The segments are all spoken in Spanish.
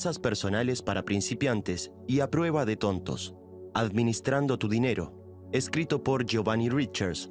Personales para principiantes y a prueba de tontos. Administrando tu dinero. Escrito por Giovanni Richards.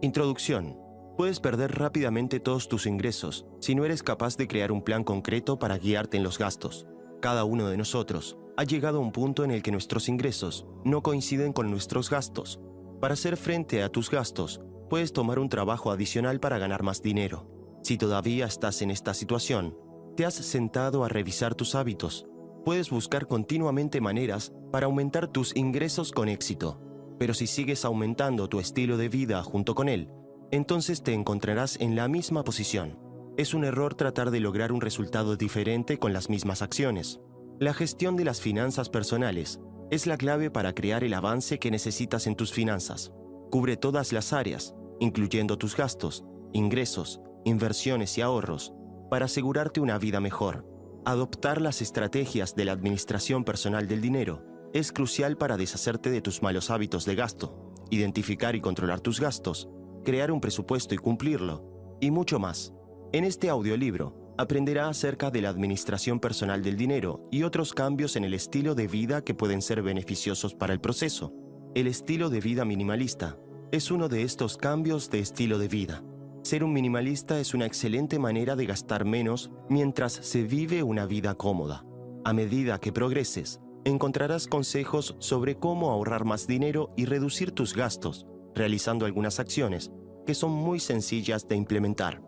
Introducción. Puedes perder rápidamente todos tus ingresos si no eres capaz de crear un plan concreto para guiarte en los gastos. Cada uno de nosotros ha llegado a un punto en el que nuestros ingresos no coinciden con nuestros gastos. Para hacer frente a tus gastos, puedes tomar un trabajo adicional para ganar más dinero. Si todavía estás en esta situación, te has sentado a revisar tus hábitos. Puedes buscar continuamente maneras para aumentar tus ingresos con éxito. Pero si sigues aumentando tu estilo de vida junto con él, entonces te encontrarás en la misma posición. Es un error tratar de lograr un resultado diferente con las mismas acciones. La gestión de las finanzas personales es la clave para crear el avance que necesitas en tus finanzas. Cubre todas las áreas, incluyendo tus gastos, ingresos, inversiones y ahorros, para asegurarte una vida mejor. Adoptar las estrategias de la administración personal del dinero es crucial para deshacerte de tus malos hábitos de gasto, identificar y controlar tus gastos, crear un presupuesto y cumplirlo, y mucho más. En este audiolibro aprenderá acerca de la administración personal del dinero y otros cambios en el estilo de vida que pueden ser beneficiosos para el proceso. El estilo de vida minimalista es uno de estos cambios de estilo de vida. Ser un minimalista es una excelente manera de gastar menos mientras se vive una vida cómoda. A medida que progreses, encontrarás consejos sobre cómo ahorrar más dinero y reducir tus gastos, realizando algunas acciones que son muy sencillas de implementar.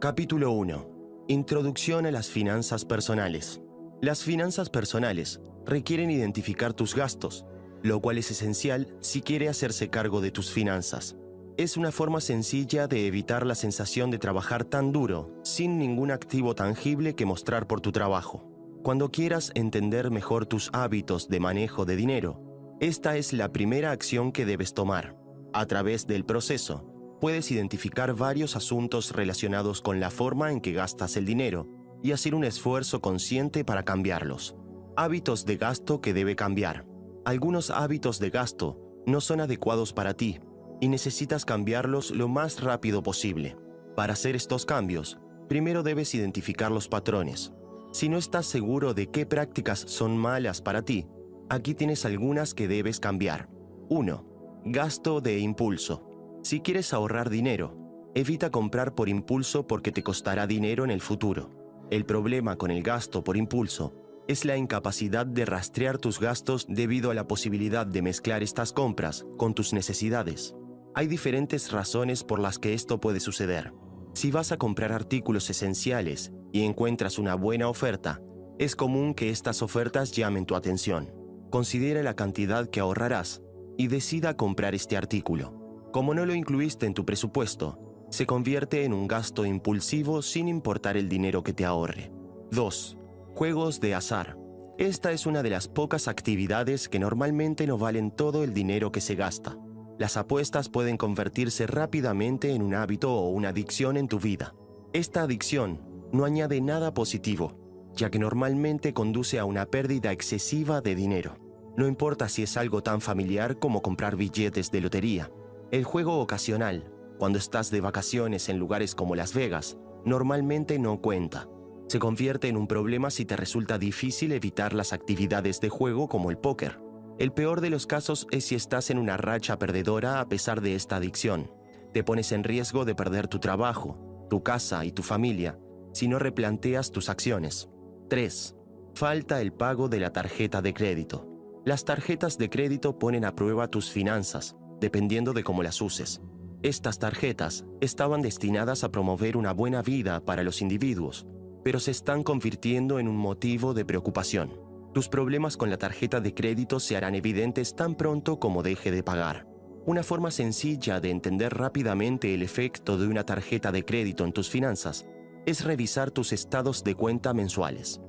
Capítulo 1. Introducción a las finanzas personales. Las finanzas personales requieren identificar tus gastos, lo cual es esencial si quiere hacerse cargo de tus finanzas. Es una forma sencilla de evitar la sensación de trabajar tan duro, sin ningún activo tangible que mostrar por tu trabajo. Cuando quieras entender mejor tus hábitos de manejo de dinero, esta es la primera acción que debes tomar. A través del proceso, puedes identificar varios asuntos relacionados con la forma en que gastas el dinero y hacer un esfuerzo consciente para cambiarlos. Hábitos de gasto que debe cambiar. Algunos hábitos de gasto no son adecuados para ti y necesitas cambiarlos lo más rápido posible. Para hacer estos cambios, primero debes identificar los patrones. Si no estás seguro de qué prácticas son malas para ti, aquí tienes algunas que debes cambiar. 1. Gasto de impulso. Si quieres ahorrar dinero, evita comprar por impulso porque te costará dinero en el futuro. El problema con el gasto por impulso es la incapacidad de rastrear tus gastos debido a la posibilidad de mezclar estas compras con tus necesidades. Hay diferentes razones por las que esto puede suceder. Si vas a comprar artículos esenciales y encuentras una buena oferta, es común que estas ofertas llamen tu atención. Considera la cantidad que ahorrarás y decida comprar este artículo. Como no lo incluiste en tu presupuesto, se convierte en un gasto impulsivo sin importar el dinero que te ahorre. 2. Juegos de azar. Esta es una de las pocas actividades que normalmente no valen todo el dinero que se gasta. Las apuestas pueden convertirse rápidamente en un hábito o una adicción en tu vida. Esta adicción no añade nada positivo, ya que normalmente conduce a una pérdida excesiva de dinero. No importa si es algo tan familiar como comprar billetes de lotería. El juego ocasional, cuando estás de vacaciones en lugares como Las Vegas, normalmente no cuenta. Se convierte en un problema si te resulta difícil evitar las actividades de juego como el póker. El peor de los casos es si estás en una racha perdedora a pesar de esta adicción. Te pones en riesgo de perder tu trabajo, tu casa y tu familia si no replanteas tus acciones. 3. Falta el pago de la tarjeta de crédito. Las tarjetas de crédito ponen a prueba tus finanzas, dependiendo de cómo las uses. Estas tarjetas estaban destinadas a promover una buena vida para los individuos, pero se están convirtiendo en un motivo de preocupación. Tus problemas con la tarjeta de crédito se harán evidentes tan pronto como deje de pagar. Una forma sencilla de entender rápidamente el efecto de una tarjeta de crédito en tus finanzas es revisar tus estados de cuenta mensuales.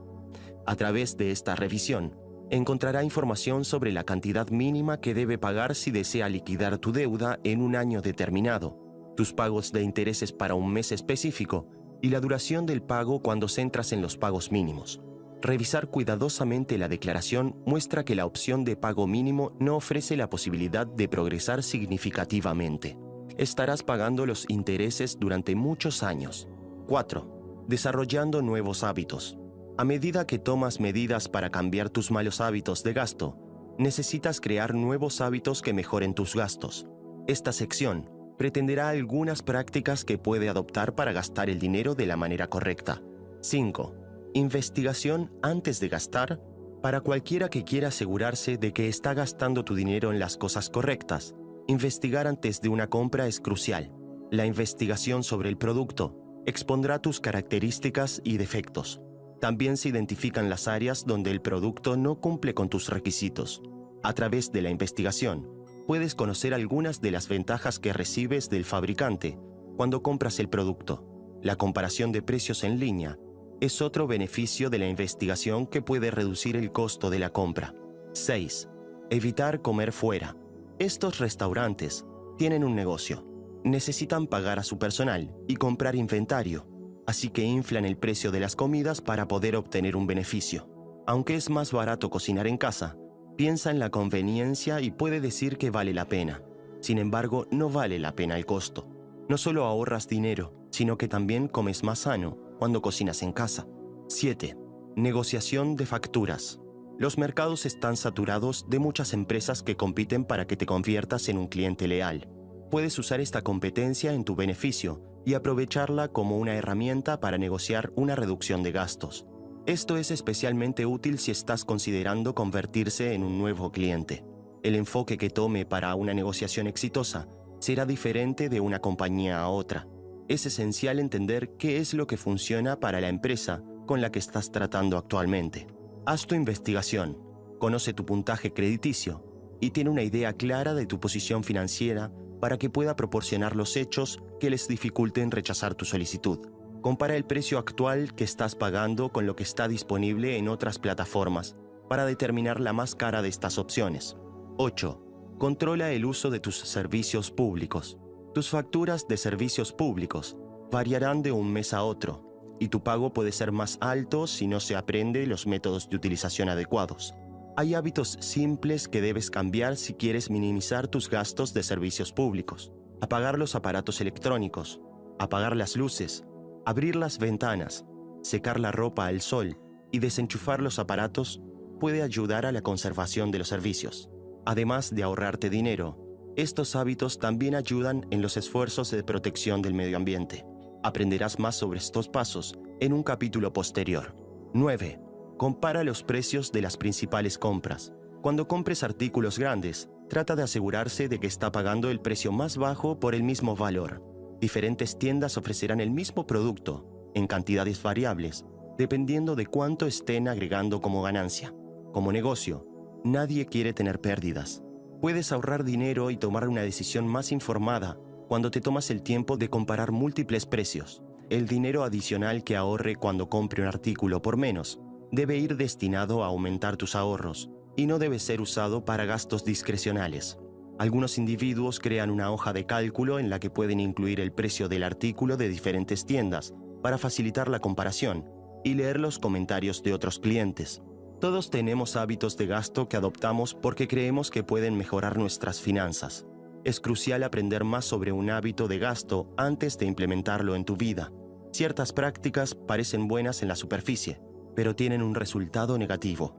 A través de esta revisión, encontrará información sobre la cantidad mínima que debe pagar si desea liquidar tu deuda en un año determinado, tus pagos de intereses para un mes específico y la duración del pago cuando centras en los pagos mínimos. Revisar cuidadosamente la declaración muestra que la opción de pago mínimo no ofrece la posibilidad de progresar significativamente. Estarás pagando los intereses durante muchos años. 4. Desarrollando nuevos hábitos. A medida que tomas medidas para cambiar tus malos hábitos de gasto, necesitas crear nuevos hábitos que mejoren tus gastos. Esta sección pretenderá algunas prácticas que puede adoptar para gastar el dinero de la manera correcta. 5. Investigación antes de gastar para cualquiera que quiera asegurarse de que está gastando tu dinero en las cosas correctas. Investigar antes de una compra es crucial. La investigación sobre el producto expondrá tus características y defectos. También se identifican las áreas donde el producto no cumple con tus requisitos. A través de la investigación, puedes conocer algunas de las ventajas que recibes del fabricante cuando compras el producto. La comparación de precios en línea es otro beneficio de la investigación que puede reducir el costo de la compra. 6. Evitar comer fuera. Estos restaurantes tienen un negocio. Necesitan pagar a su personal y comprar inventario así que inflan el precio de las comidas para poder obtener un beneficio. Aunque es más barato cocinar en casa, piensa en la conveniencia y puede decir que vale la pena. Sin embargo, no vale la pena el costo. No solo ahorras dinero, sino que también comes más sano cuando cocinas en casa. 7. Negociación de facturas. Los mercados están saturados de muchas empresas que compiten para que te conviertas en un cliente leal. Puedes usar esta competencia en tu beneficio y aprovecharla como una herramienta para negociar una reducción de gastos. Esto es especialmente útil si estás considerando convertirse en un nuevo cliente. El enfoque que tome para una negociación exitosa será diferente de una compañía a otra. Es esencial entender qué es lo que funciona para la empresa con la que estás tratando actualmente. Haz tu investigación, conoce tu puntaje crediticio y tiene una idea clara de tu posición financiera para que pueda proporcionar los hechos que les dificulten rechazar tu solicitud. Compara el precio actual que estás pagando con lo que está disponible en otras plataformas para determinar la más cara de estas opciones. 8. Controla el uso de tus servicios públicos. Tus facturas de servicios públicos variarán de un mes a otro y tu pago puede ser más alto si no se aprende los métodos de utilización adecuados. Hay hábitos simples que debes cambiar si quieres minimizar tus gastos de servicios públicos. Apagar los aparatos electrónicos, apagar las luces, abrir las ventanas, secar la ropa al sol y desenchufar los aparatos puede ayudar a la conservación de los servicios. Además de ahorrarte dinero, estos hábitos también ayudan en los esfuerzos de protección del medio ambiente. Aprenderás más sobre estos pasos en un capítulo posterior. 9. Compara los precios de las principales compras. Cuando compres artículos grandes, trata de asegurarse de que está pagando el precio más bajo por el mismo valor. Diferentes tiendas ofrecerán el mismo producto, en cantidades variables, dependiendo de cuánto estén agregando como ganancia. Como negocio, nadie quiere tener pérdidas. Puedes ahorrar dinero y tomar una decisión más informada cuando te tomas el tiempo de comparar múltiples precios. El dinero adicional que ahorre cuando compre un artículo por menos debe ir destinado a aumentar tus ahorros y no debe ser usado para gastos discrecionales. Algunos individuos crean una hoja de cálculo en la que pueden incluir el precio del artículo de diferentes tiendas para facilitar la comparación y leer los comentarios de otros clientes. Todos tenemos hábitos de gasto que adoptamos porque creemos que pueden mejorar nuestras finanzas. Es crucial aprender más sobre un hábito de gasto antes de implementarlo en tu vida. Ciertas prácticas parecen buenas en la superficie, pero tienen un resultado negativo.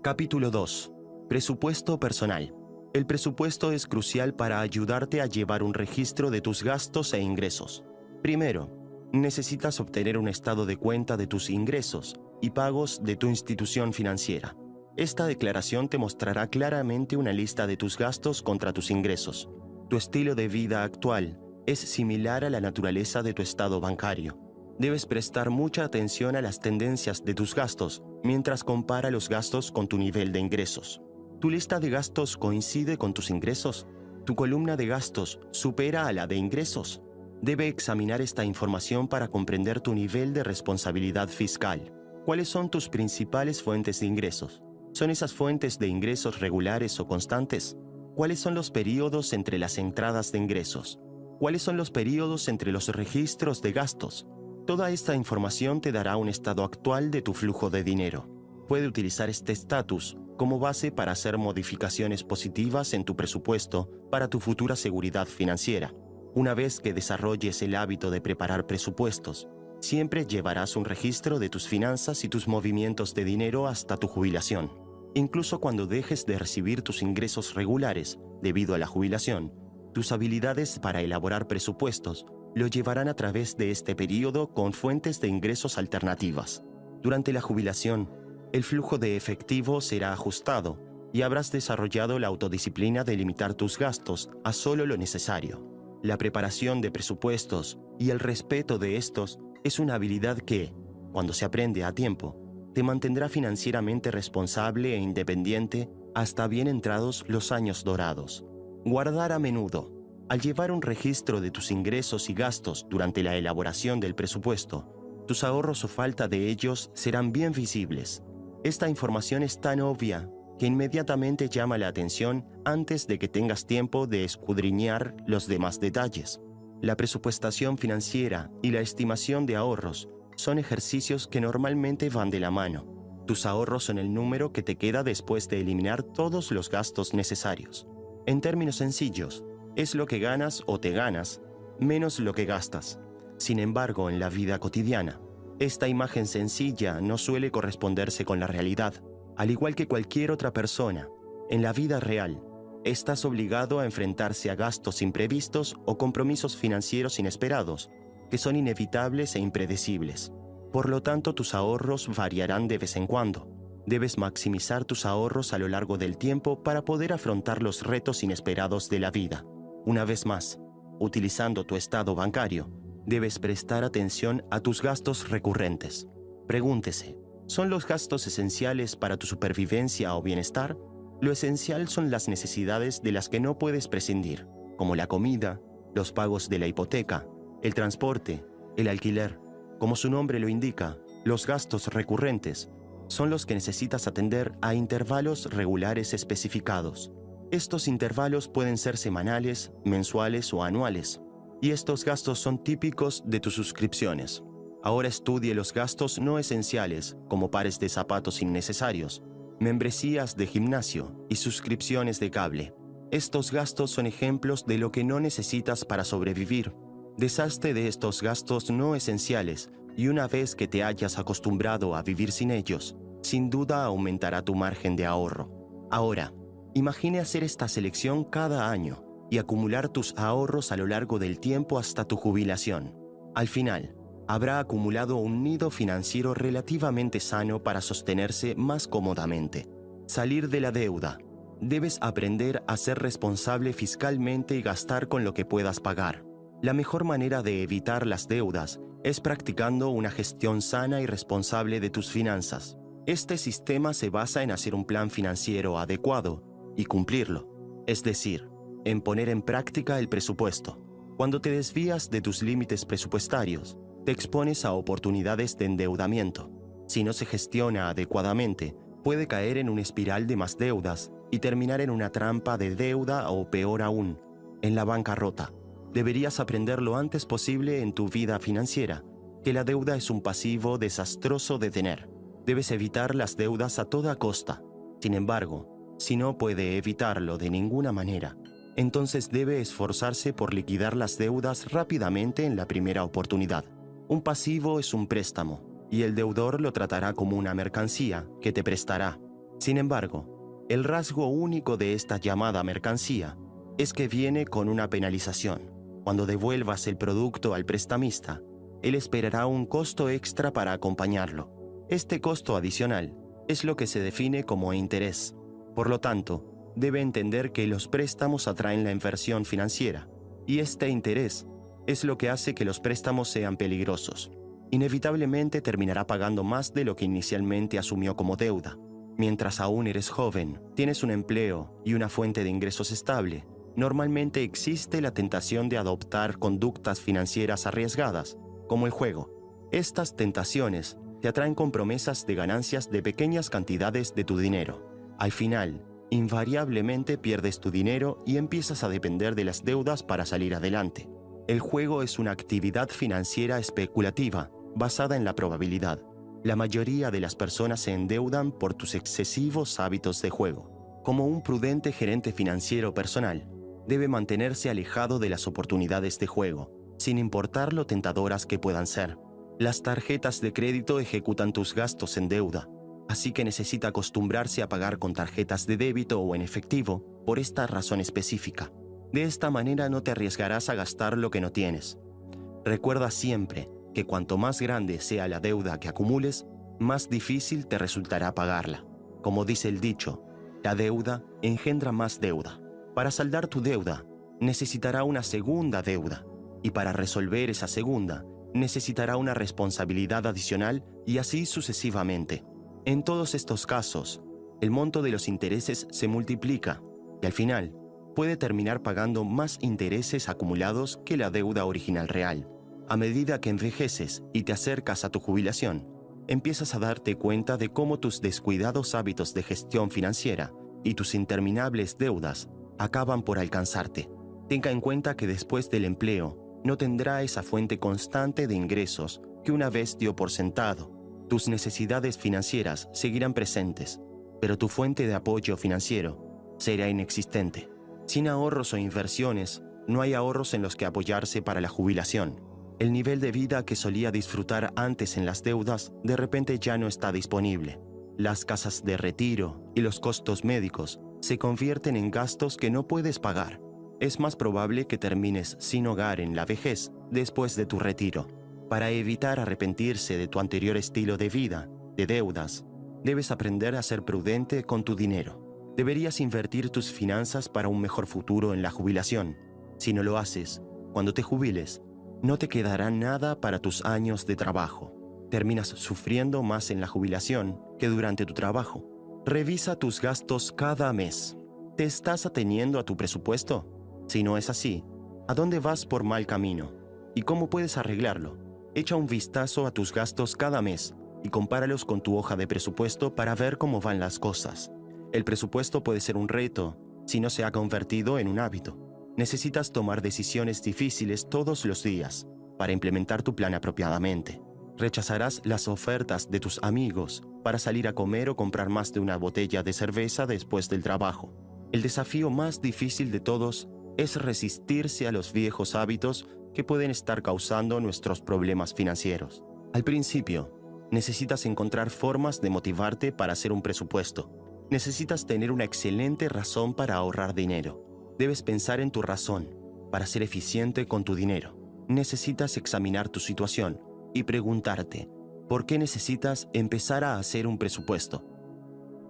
Capítulo 2. Presupuesto personal. El presupuesto es crucial para ayudarte a llevar un registro de tus gastos e ingresos. Primero, necesitas obtener un estado de cuenta de tus ingresos y pagos de tu institución financiera. Esta declaración te mostrará claramente una lista de tus gastos contra tus ingresos. Tu estilo de vida actual es similar a la naturaleza de tu estado bancario debes prestar mucha atención a las tendencias de tus gastos mientras compara los gastos con tu nivel de ingresos. ¿Tu lista de gastos coincide con tus ingresos? ¿Tu columna de gastos supera a la de ingresos? Debe examinar esta información para comprender tu nivel de responsabilidad fiscal. ¿Cuáles son tus principales fuentes de ingresos? ¿Son esas fuentes de ingresos regulares o constantes? ¿Cuáles son los periodos entre las entradas de ingresos? ¿Cuáles son los periodos entre los registros de gastos? Toda esta información te dará un estado actual de tu flujo de dinero. Puede utilizar este estatus como base para hacer modificaciones positivas en tu presupuesto para tu futura seguridad financiera. Una vez que desarrolles el hábito de preparar presupuestos, siempre llevarás un registro de tus finanzas y tus movimientos de dinero hasta tu jubilación. Incluso cuando dejes de recibir tus ingresos regulares debido a la jubilación, tus habilidades para elaborar presupuestos lo llevarán a través de este periodo con fuentes de ingresos alternativas. Durante la jubilación, el flujo de efectivo será ajustado y habrás desarrollado la autodisciplina de limitar tus gastos a solo lo necesario. La preparación de presupuestos y el respeto de estos es una habilidad que, cuando se aprende a tiempo, te mantendrá financieramente responsable e independiente hasta bien entrados los años dorados. Guardar a menudo. Al llevar un registro de tus ingresos y gastos durante la elaboración del presupuesto, tus ahorros o falta de ellos serán bien visibles. Esta información es tan obvia que inmediatamente llama la atención antes de que tengas tiempo de escudriñar los demás detalles. La presupuestación financiera y la estimación de ahorros son ejercicios que normalmente van de la mano. Tus ahorros son el número que te queda después de eliminar todos los gastos necesarios. En términos sencillos, es lo que ganas o te ganas, menos lo que gastas. Sin embargo, en la vida cotidiana, esta imagen sencilla no suele corresponderse con la realidad. Al igual que cualquier otra persona, en la vida real, estás obligado a enfrentarse a gastos imprevistos o compromisos financieros inesperados, que son inevitables e impredecibles. Por lo tanto, tus ahorros variarán de vez en cuando. Debes maximizar tus ahorros a lo largo del tiempo para poder afrontar los retos inesperados de la vida. Una vez más, utilizando tu estado bancario, debes prestar atención a tus gastos recurrentes. Pregúntese, ¿Son los gastos esenciales para tu supervivencia o bienestar? Lo esencial son las necesidades de las que no puedes prescindir, como la comida, los pagos de la hipoteca, el transporte, el alquiler. Como su nombre lo indica, los gastos recurrentes son los que necesitas atender a intervalos regulares especificados. Estos intervalos pueden ser semanales, mensuales o anuales, y estos gastos son típicos de tus suscripciones. Ahora estudie los gastos no esenciales, como pares de zapatos innecesarios, membresías de gimnasio y suscripciones de cable. Estos gastos son ejemplos de lo que no necesitas para sobrevivir. Deshazte de estos gastos no esenciales y una vez que te hayas acostumbrado a vivir sin ellos, sin duda aumentará tu margen de ahorro. Ahora, imagine hacer esta selección cada año y acumular tus ahorros a lo largo del tiempo hasta tu jubilación. Al final, habrá acumulado un nido financiero relativamente sano para sostenerse más cómodamente. Salir de la deuda. Debes aprender a ser responsable fiscalmente y gastar con lo que puedas pagar. La mejor manera de evitar las deudas es practicando una gestión sana y responsable de tus finanzas. Este sistema se basa en hacer un plan financiero adecuado y cumplirlo, es decir, en poner en práctica el presupuesto. Cuando te desvías de tus límites presupuestarios, te expones a oportunidades de endeudamiento. Si no se gestiona adecuadamente, puede caer en una espiral de más deudas y terminar en una trampa de deuda o peor aún, en la bancarrota. Deberías aprender lo antes posible en tu vida financiera que la deuda es un pasivo desastroso de tener. Debes evitar las deudas a toda costa. Sin embargo, si no puede evitarlo de ninguna manera, entonces debe esforzarse por liquidar las deudas rápidamente en la primera oportunidad. Un pasivo es un préstamo, y el deudor lo tratará como una mercancía que te prestará. Sin embargo, el rasgo único de esta llamada mercancía es que viene con una penalización. Cuando devuelvas el producto al prestamista, él esperará un costo extra para acompañarlo. Este costo adicional es lo que se define como interés. Por lo tanto, debe entender que los préstamos atraen la inversión financiera, y este interés es lo que hace que los préstamos sean peligrosos. Inevitablemente terminará pagando más de lo que inicialmente asumió como deuda. Mientras aún eres joven, tienes un empleo y una fuente de ingresos estable, normalmente existe la tentación de adoptar conductas financieras arriesgadas, como el juego. Estas tentaciones te atraen con promesas de ganancias de pequeñas cantidades de tu dinero. Al final, invariablemente pierdes tu dinero y empiezas a depender de las deudas para salir adelante. El juego es una actividad financiera especulativa basada en la probabilidad. La mayoría de las personas se endeudan por tus excesivos hábitos de juego. Como un prudente gerente financiero personal, debe mantenerse alejado de las oportunidades de juego, sin importar lo tentadoras que puedan ser. Las tarjetas de crédito ejecutan tus gastos en deuda, así que necesita acostumbrarse a pagar con tarjetas de débito o en efectivo por esta razón específica. De esta manera no te arriesgarás a gastar lo que no tienes. Recuerda siempre que cuanto más grande sea la deuda que acumules, más difícil te resultará pagarla. Como dice el dicho, la deuda engendra más deuda. Para saldar tu deuda, necesitará una segunda deuda, y para resolver esa segunda, necesitará una responsabilidad adicional y así sucesivamente. En todos estos casos, el monto de los intereses se multiplica y al final puede terminar pagando más intereses acumulados que la deuda original real. A medida que envejeces y te acercas a tu jubilación, empiezas a darte cuenta de cómo tus descuidados hábitos de gestión financiera y tus interminables deudas acaban por alcanzarte. Tenga en cuenta que después del empleo no tendrá esa fuente constante de ingresos que una vez dio por sentado. Tus necesidades financieras seguirán presentes, pero tu fuente de apoyo financiero será inexistente. Sin ahorros o inversiones, no hay ahorros en los que apoyarse para la jubilación. El nivel de vida que solía disfrutar antes en las deudas de repente ya no está disponible. Las casas de retiro y los costos médicos se convierten en gastos que no puedes pagar. Es más probable que termines sin hogar en la vejez después de tu retiro. Para evitar arrepentirse de tu anterior estilo de vida, de deudas, debes aprender a ser prudente con tu dinero. Deberías invertir tus finanzas para un mejor futuro en la jubilación. Si no lo haces, cuando te jubiles, no te quedará nada para tus años de trabajo. Terminas sufriendo más en la jubilación que durante tu trabajo. Revisa tus gastos cada mes. ¿Te estás ateniendo a tu presupuesto? Si no es así, ¿a dónde vas por mal camino? ¿Y cómo puedes arreglarlo? Echa un vistazo a tus gastos cada mes y compáralos con tu hoja de presupuesto para ver cómo van las cosas. El presupuesto puede ser un reto si no se ha convertido en un hábito necesitas tomar decisiones difíciles todos los días para implementar tu plan apropiadamente. Rechazarás las ofertas de tus amigos para salir a comer o comprar más de una botella de cerveza después del trabajo. El desafío más difícil de todos es resistirse a los viejos hábitos que pueden estar causando nuestros problemas financieros. Al principio, necesitas encontrar formas de motivarte para hacer un presupuesto. Necesitas tener una excelente razón para ahorrar dinero Debes pensar en tu razón para ser eficiente con tu dinero. Necesitas examinar tu situación y preguntarte, ¿por qué necesitas empezar a hacer un presupuesto?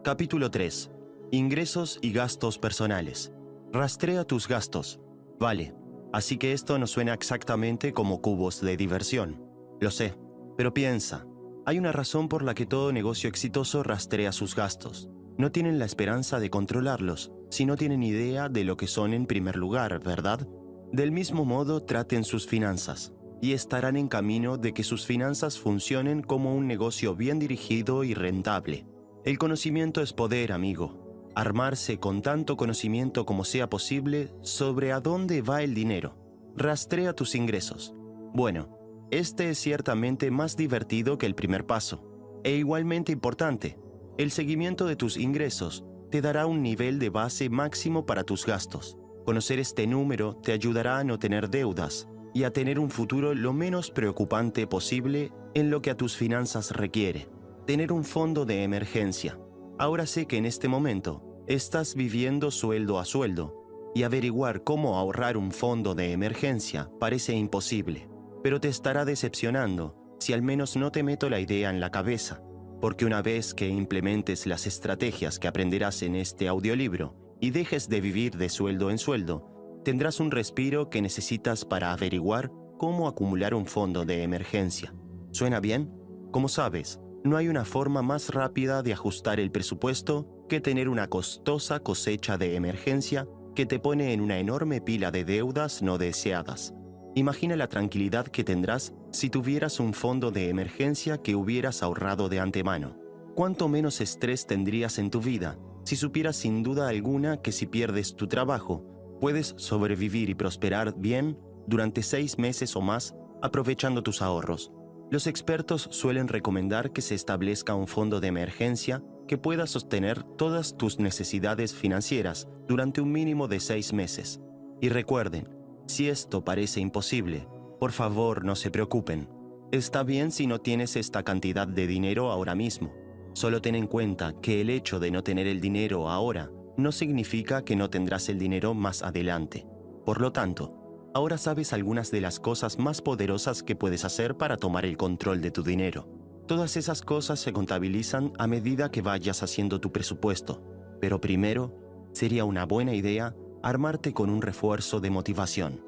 Capítulo 3. Ingresos y gastos personales. Rastrea tus gastos. Vale, así que esto no suena exactamente como cubos de diversión. Lo sé, pero piensa, hay una razón por la que todo negocio exitoso rastrea sus gastos. No tienen la esperanza de controlarlos, si no tienen idea de lo que son en primer lugar, ¿verdad? Del mismo modo, traten sus finanzas y estarán en camino de que sus finanzas funcionen como un negocio bien dirigido y rentable. El conocimiento es poder, amigo. Armarse con tanto conocimiento como sea posible sobre a dónde va el dinero. Rastrea tus ingresos. Bueno, este es ciertamente más divertido que el primer paso, e igualmente importante. El seguimiento de tus ingresos te dará un nivel de base máximo para tus gastos. Conocer este número te ayudará a no tener deudas y a tener un futuro lo menos preocupante posible en lo que a tus finanzas requiere. Tener un fondo de emergencia. Ahora sé que en este momento estás viviendo sueldo a sueldo y averiguar cómo ahorrar un fondo de emergencia parece imposible, pero te estará decepcionando si al menos no te meto la idea en la cabeza porque una vez que implementes las estrategias que aprenderás en este audiolibro y dejes de vivir de sueldo en sueldo, tendrás un respiro que necesitas para averiguar cómo acumular un fondo de emergencia. ¿Suena bien? Como sabes, no hay una forma más rápida de ajustar el presupuesto que tener una costosa cosecha de emergencia que te pone en una enorme pila de deudas no deseadas. Imagina la tranquilidad que tendrás si tuvieras un fondo de emergencia que hubieras ahorrado de antemano. ¿Cuánto menos estrés tendrías en tu vida si supieras sin duda alguna que si pierdes tu trabajo, puedes sobrevivir y prosperar bien durante seis meses o más aprovechando tus ahorros? Los expertos suelen recomendar que se establezca un fondo de emergencia que pueda sostener todas tus necesidades financieras durante un mínimo de seis meses. Y recuerden, si esto parece imposible, por favor no se preocupen. Está bien si no tienes esta cantidad de dinero ahora mismo. Solo ten en cuenta que el hecho de no tener el dinero ahora no significa que no tendrás el dinero más adelante. Por lo tanto, ahora sabes algunas de las cosas más poderosas que puedes hacer para tomar el control de tu dinero. Todas esas cosas se contabilizan a medida que vayas haciendo tu presupuesto, pero primero sería una buena idea armarte con un refuerzo de motivación.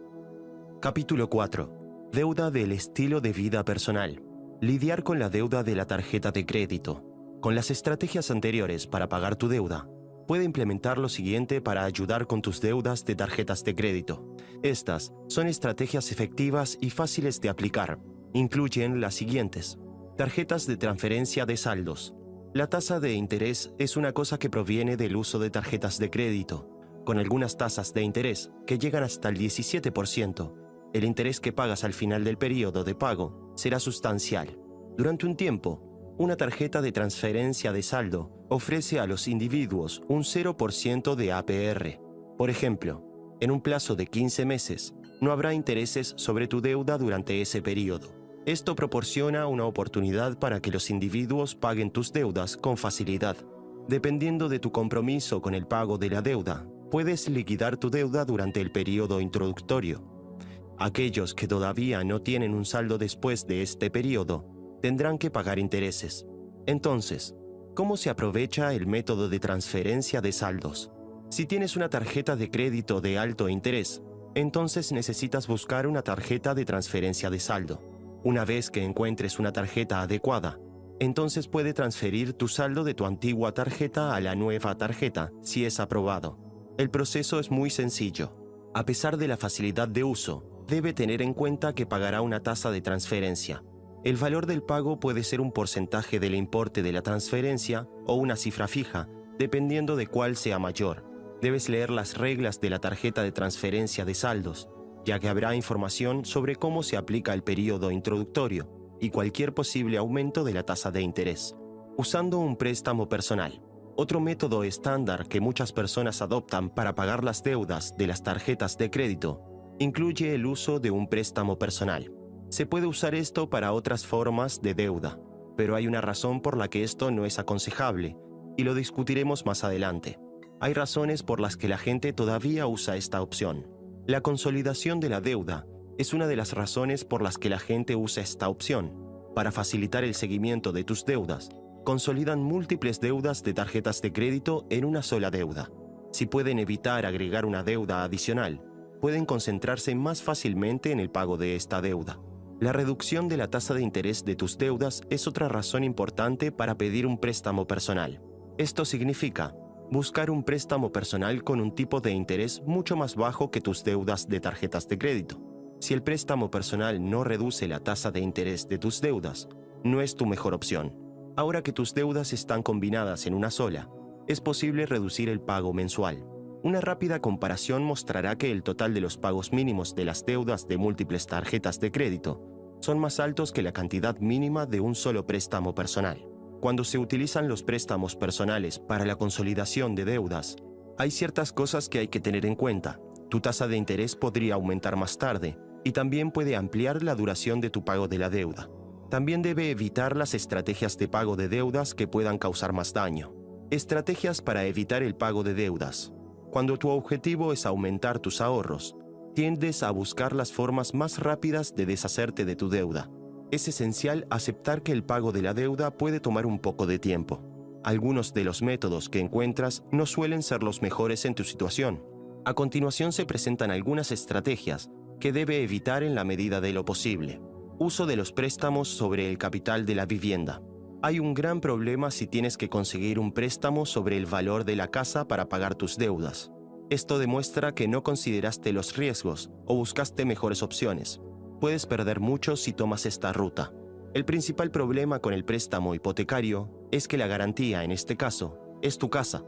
Capítulo 4. Deuda del estilo de vida personal. Lidiar con la deuda de la tarjeta de crédito. Con las estrategias anteriores para pagar tu deuda, puede implementar lo siguiente para ayudar con tus deudas de tarjetas de crédito. Estas son estrategias efectivas y fáciles de aplicar. Incluyen las siguientes. Tarjetas de transferencia de saldos. La tasa de interés es una cosa que proviene del uso de tarjetas de crédito, con algunas tasas de interés que llegan hasta el 17%. El interés que pagas al final del periodo de pago será sustancial. Durante un tiempo, una tarjeta de transferencia de saldo ofrece a los individuos un 0% de APR. Por ejemplo, en un plazo de 15 meses, no habrá intereses sobre tu deuda durante ese periodo. Esto proporciona una oportunidad para que los individuos paguen tus deudas con facilidad. Dependiendo de tu compromiso con el pago de la deuda, puedes liquidar tu deuda durante el periodo introductorio. Aquellos que todavía no tienen un saldo después de este periodo tendrán que pagar intereses. Entonces, ¿cómo se aprovecha el método de transferencia de saldos? Si tienes una tarjeta de crédito de alto interés, entonces necesitas buscar una tarjeta de transferencia de saldo. Una vez que encuentres una tarjeta adecuada, entonces puede transferir tu saldo de tu antigua tarjeta a la nueva tarjeta si es aprobado. El proceso es muy sencillo. A pesar de la facilidad de uso, debe tener en cuenta que pagará una tasa de transferencia. El valor del pago puede ser un porcentaje del importe de la transferencia o una cifra fija, dependiendo de cuál sea mayor. Debes leer las reglas de la tarjeta de transferencia de saldos, ya que habrá información sobre cómo se aplica el periodo introductorio y cualquier posible aumento de la tasa de interés. Usando un préstamo personal. Otro método estándar que muchas personas adoptan para pagar las deudas de las tarjetas de crédito incluye el uso de un préstamo personal. Se puede usar esto para otras formas de deuda, pero hay una razón por la que esto no es aconsejable, y lo discutiremos más adelante. Hay razones por las que la gente todavía usa esta opción. La consolidación de la deuda es una de las razones por las que la gente usa esta opción. Para facilitar el seguimiento de tus deudas, consolidan múltiples deudas de tarjetas de crédito en una sola deuda. Si pueden evitar agregar una deuda adicional, pueden concentrarse más fácilmente en el pago de esta deuda. La reducción de la tasa de interés de tus deudas es otra razón importante para pedir un préstamo personal. Esto significa buscar un préstamo personal con un tipo de interés mucho más bajo que tus deudas de tarjetas de crédito. Si el préstamo personal no reduce la tasa de interés de tus deudas, no es tu mejor opción. Ahora que tus deudas están combinadas en una sola, es posible reducir el pago mensual. Una rápida comparación mostrará que el total de los pagos mínimos de las deudas de múltiples tarjetas de crédito son más altos que la cantidad mínima de un solo préstamo personal. Cuando se utilizan los préstamos personales para la consolidación de deudas, hay ciertas cosas que hay que tener en cuenta. Tu tasa de interés podría aumentar más tarde y también puede ampliar la duración de tu pago de la deuda. También debe evitar las estrategias de pago de deudas que puedan causar más daño. Estrategias para evitar el pago de deudas. Cuando tu objetivo es aumentar tus ahorros, tiendes a buscar las formas más rápidas de deshacerte de tu deuda. Es esencial aceptar que el pago de la deuda puede tomar un poco de tiempo. Algunos de los métodos que encuentras no suelen ser los mejores en tu situación. A continuación se presentan algunas estrategias que debe evitar en la medida de lo posible. Uso de los préstamos sobre el capital de la vivienda. Hay un gran problema si tienes que conseguir un préstamo sobre el valor de la casa para pagar tus deudas. Esto demuestra que no consideraste los riesgos o buscaste mejores opciones. Puedes perder mucho si tomas esta ruta. El principal problema con el préstamo hipotecario es que la garantía, en este caso, es tu casa.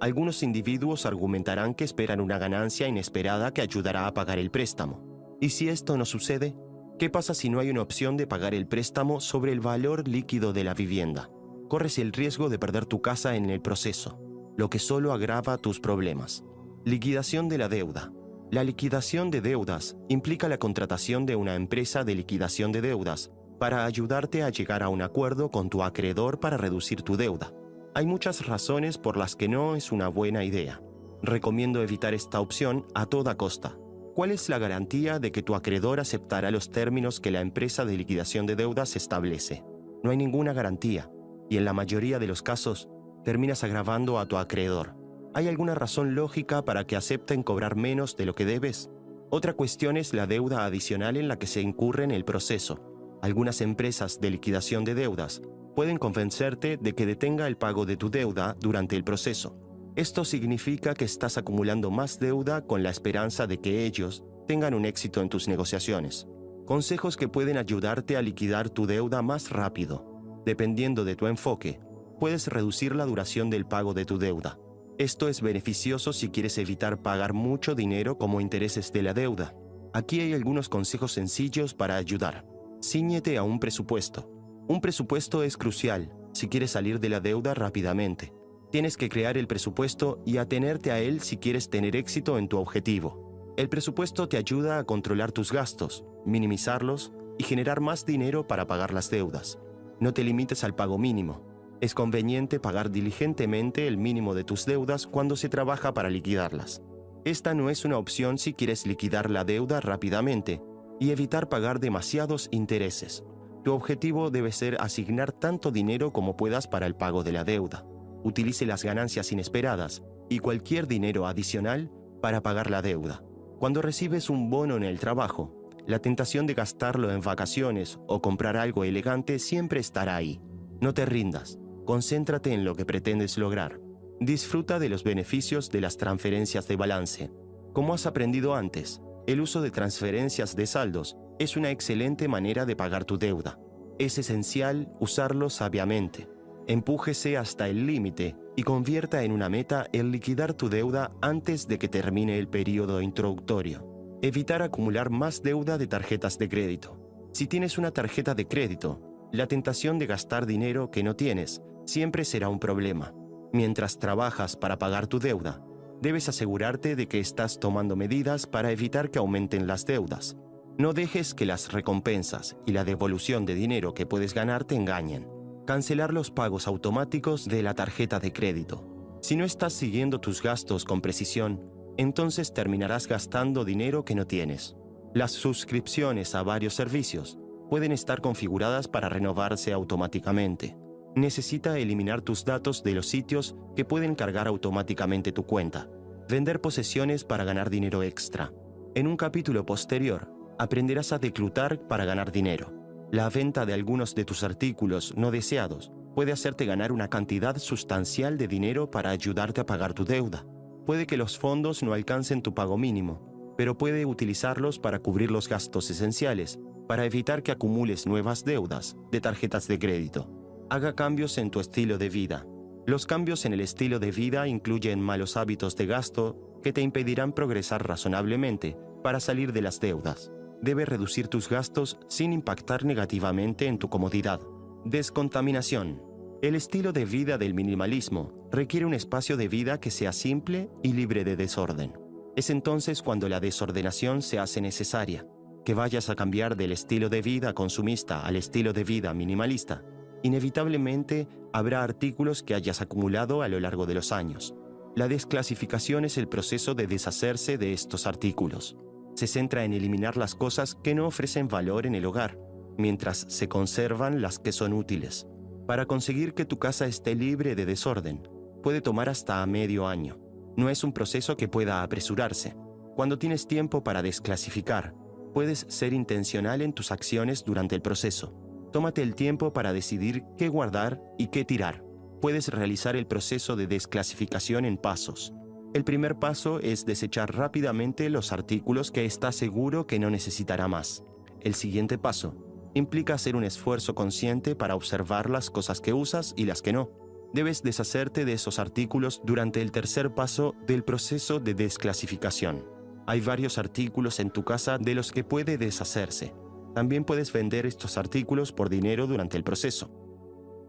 Algunos individuos argumentarán que esperan una ganancia inesperada que ayudará a pagar el préstamo. ¿Y si esto no sucede? ¿Qué pasa si no hay una opción de pagar el préstamo sobre el valor líquido de la vivienda? Corres el riesgo de perder tu casa en el proceso, lo que solo agrava tus problemas. Liquidación de la deuda. La liquidación de deudas implica la contratación de una empresa de liquidación de deudas para ayudarte a llegar a un acuerdo con tu acreedor para reducir tu deuda. Hay muchas razones por las que no es una buena idea. Recomiendo evitar esta opción a toda costa. ¿Cuál es la garantía de que tu acreedor aceptará los términos que la empresa de liquidación de deudas establece? No hay ninguna garantía, y en la mayoría de los casos terminas agravando a tu acreedor. ¿Hay alguna razón lógica para que acepten cobrar menos de lo que debes? Otra cuestión es la deuda adicional en la que se incurre en el proceso. Algunas empresas de liquidación de deudas pueden convencerte de que detenga el pago de tu deuda durante el proceso. Esto significa que estás acumulando más deuda con la esperanza de que ellos tengan un éxito en tus negociaciones. Consejos que pueden ayudarte a liquidar tu deuda más rápido. Dependiendo de tu enfoque, puedes reducir la duración del pago de tu deuda. Esto es beneficioso si quieres evitar pagar mucho dinero como intereses de la deuda. Aquí hay algunos consejos sencillos para ayudar. Cíñete a un presupuesto. Un presupuesto es crucial si quieres salir de la deuda rápidamente. Tienes que crear el presupuesto y atenerte a él si quieres tener éxito en tu objetivo. El presupuesto te ayuda a controlar tus gastos, minimizarlos y generar más dinero para pagar las deudas. No te limites al pago mínimo. Es conveniente pagar diligentemente el mínimo de tus deudas cuando se trabaja para liquidarlas. Esta no es una opción si quieres liquidar la deuda rápidamente y evitar pagar demasiados intereses. Tu objetivo debe ser asignar tanto dinero como puedas para el pago de la deuda. Utilice las ganancias inesperadas y cualquier dinero adicional para pagar la deuda. Cuando recibes un bono en el trabajo, la tentación de gastarlo en vacaciones o comprar algo elegante siempre estará ahí. No te rindas. Concéntrate en lo que pretendes lograr. Disfruta de los beneficios de las transferencias de balance. Como has aprendido antes, el uso de transferencias de saldos es una excelente manera de pagar tu deuda. Es esencial usarlo sabiamente. Empújese hasta el límite y convierta en una meta el liquidar tu deuda antes de que termine el periodo introductorio. Evitar acumular más deuda de tarjetas de crédito. Si tienes una tarjeta de crédito, la tentación de gastar dinero que no tienes siempre será un problema. Mientras trabajas para pagar tu deuda, debes asegurarte de que estás tomando medidas para evitar que aumenten las deudas. No dejes que las recompensas y la devolución de dinero que puedes ganar te engañen. Cancelar los pagos automáticos de la tarjeta de crédito. Si no estás siguiendo tus gastos con precisión, entonces terminarás gastando dinero que no tienes. Las suscripciones a varios servicios pueden estar configuradas para renovarse automáticamente necesita eliminar tus datos de los sitios que pueden cargar automáticamente tu cuenta. Vender posesiones para ganar dinero extra. En un capítulo posterior, aprenderás a declutar para ganar dinero. La venta de algunos de tus artículos no deseados puede hacerte ganar una cantidad sustancial de dinero para ayudarte a pagar tu deuda. Puede que los fondos no alcancen tu pago mínimo, pero puede utilizarlos para cubrir los gastos esenciales, para evitar que acumules nuevas deudas de tarjetas de crédito. Haga cambios en tu estilo de vida. Los cambios en el estilo de vida incluyen malos hábitos de gasto que te impedirán progresar razonablemente para salir de las deudas. Debes reducir tus gastos sin impactar negativamente en tu comodidad. Descontaminación. El estilo de vida del minimalismo requiere un espacio de vida que sea simple y libre de desorden. Es entonces cuando la desordenación se hace necesaria. Que vayas a cambiar del estilo de vida consumista al estilo de vida minimalista Inevitablemente habrá artículos que hayas acumulado a lo largo de los años. La desclasificación es el proceso de deshacerse de estos artículos. Se centra en eliminar las cosas que no ofrecen valor en el hogar, mientras se conservan las que son útiles. Para conseguir que tu casa esté libre de desorden, puede tomar hasta medio año. No es un proceso que pueda apresurarse. Cuando tienes tiempo para desclasificar, puedes ser intencional en tus acciones durante el proceso. Tómate el tiempo para decidir qué guardar y qué tirar. Puedes realizar el proceso de desclasificación en pasos. El primer paso es desechar rápidamente los artículos que estás seguro que no necesitará más. El siguiente paso implica hacer un esfuerzo consciente para observar las cosas que usas y las que no. Debes deshacerte de esos artículos durante el tercer paso del proceso de desclasificación. Hay varios artículos en tu casa de los que puede deshacerse. También puedes vender estos artículos por dinero durante el proceso.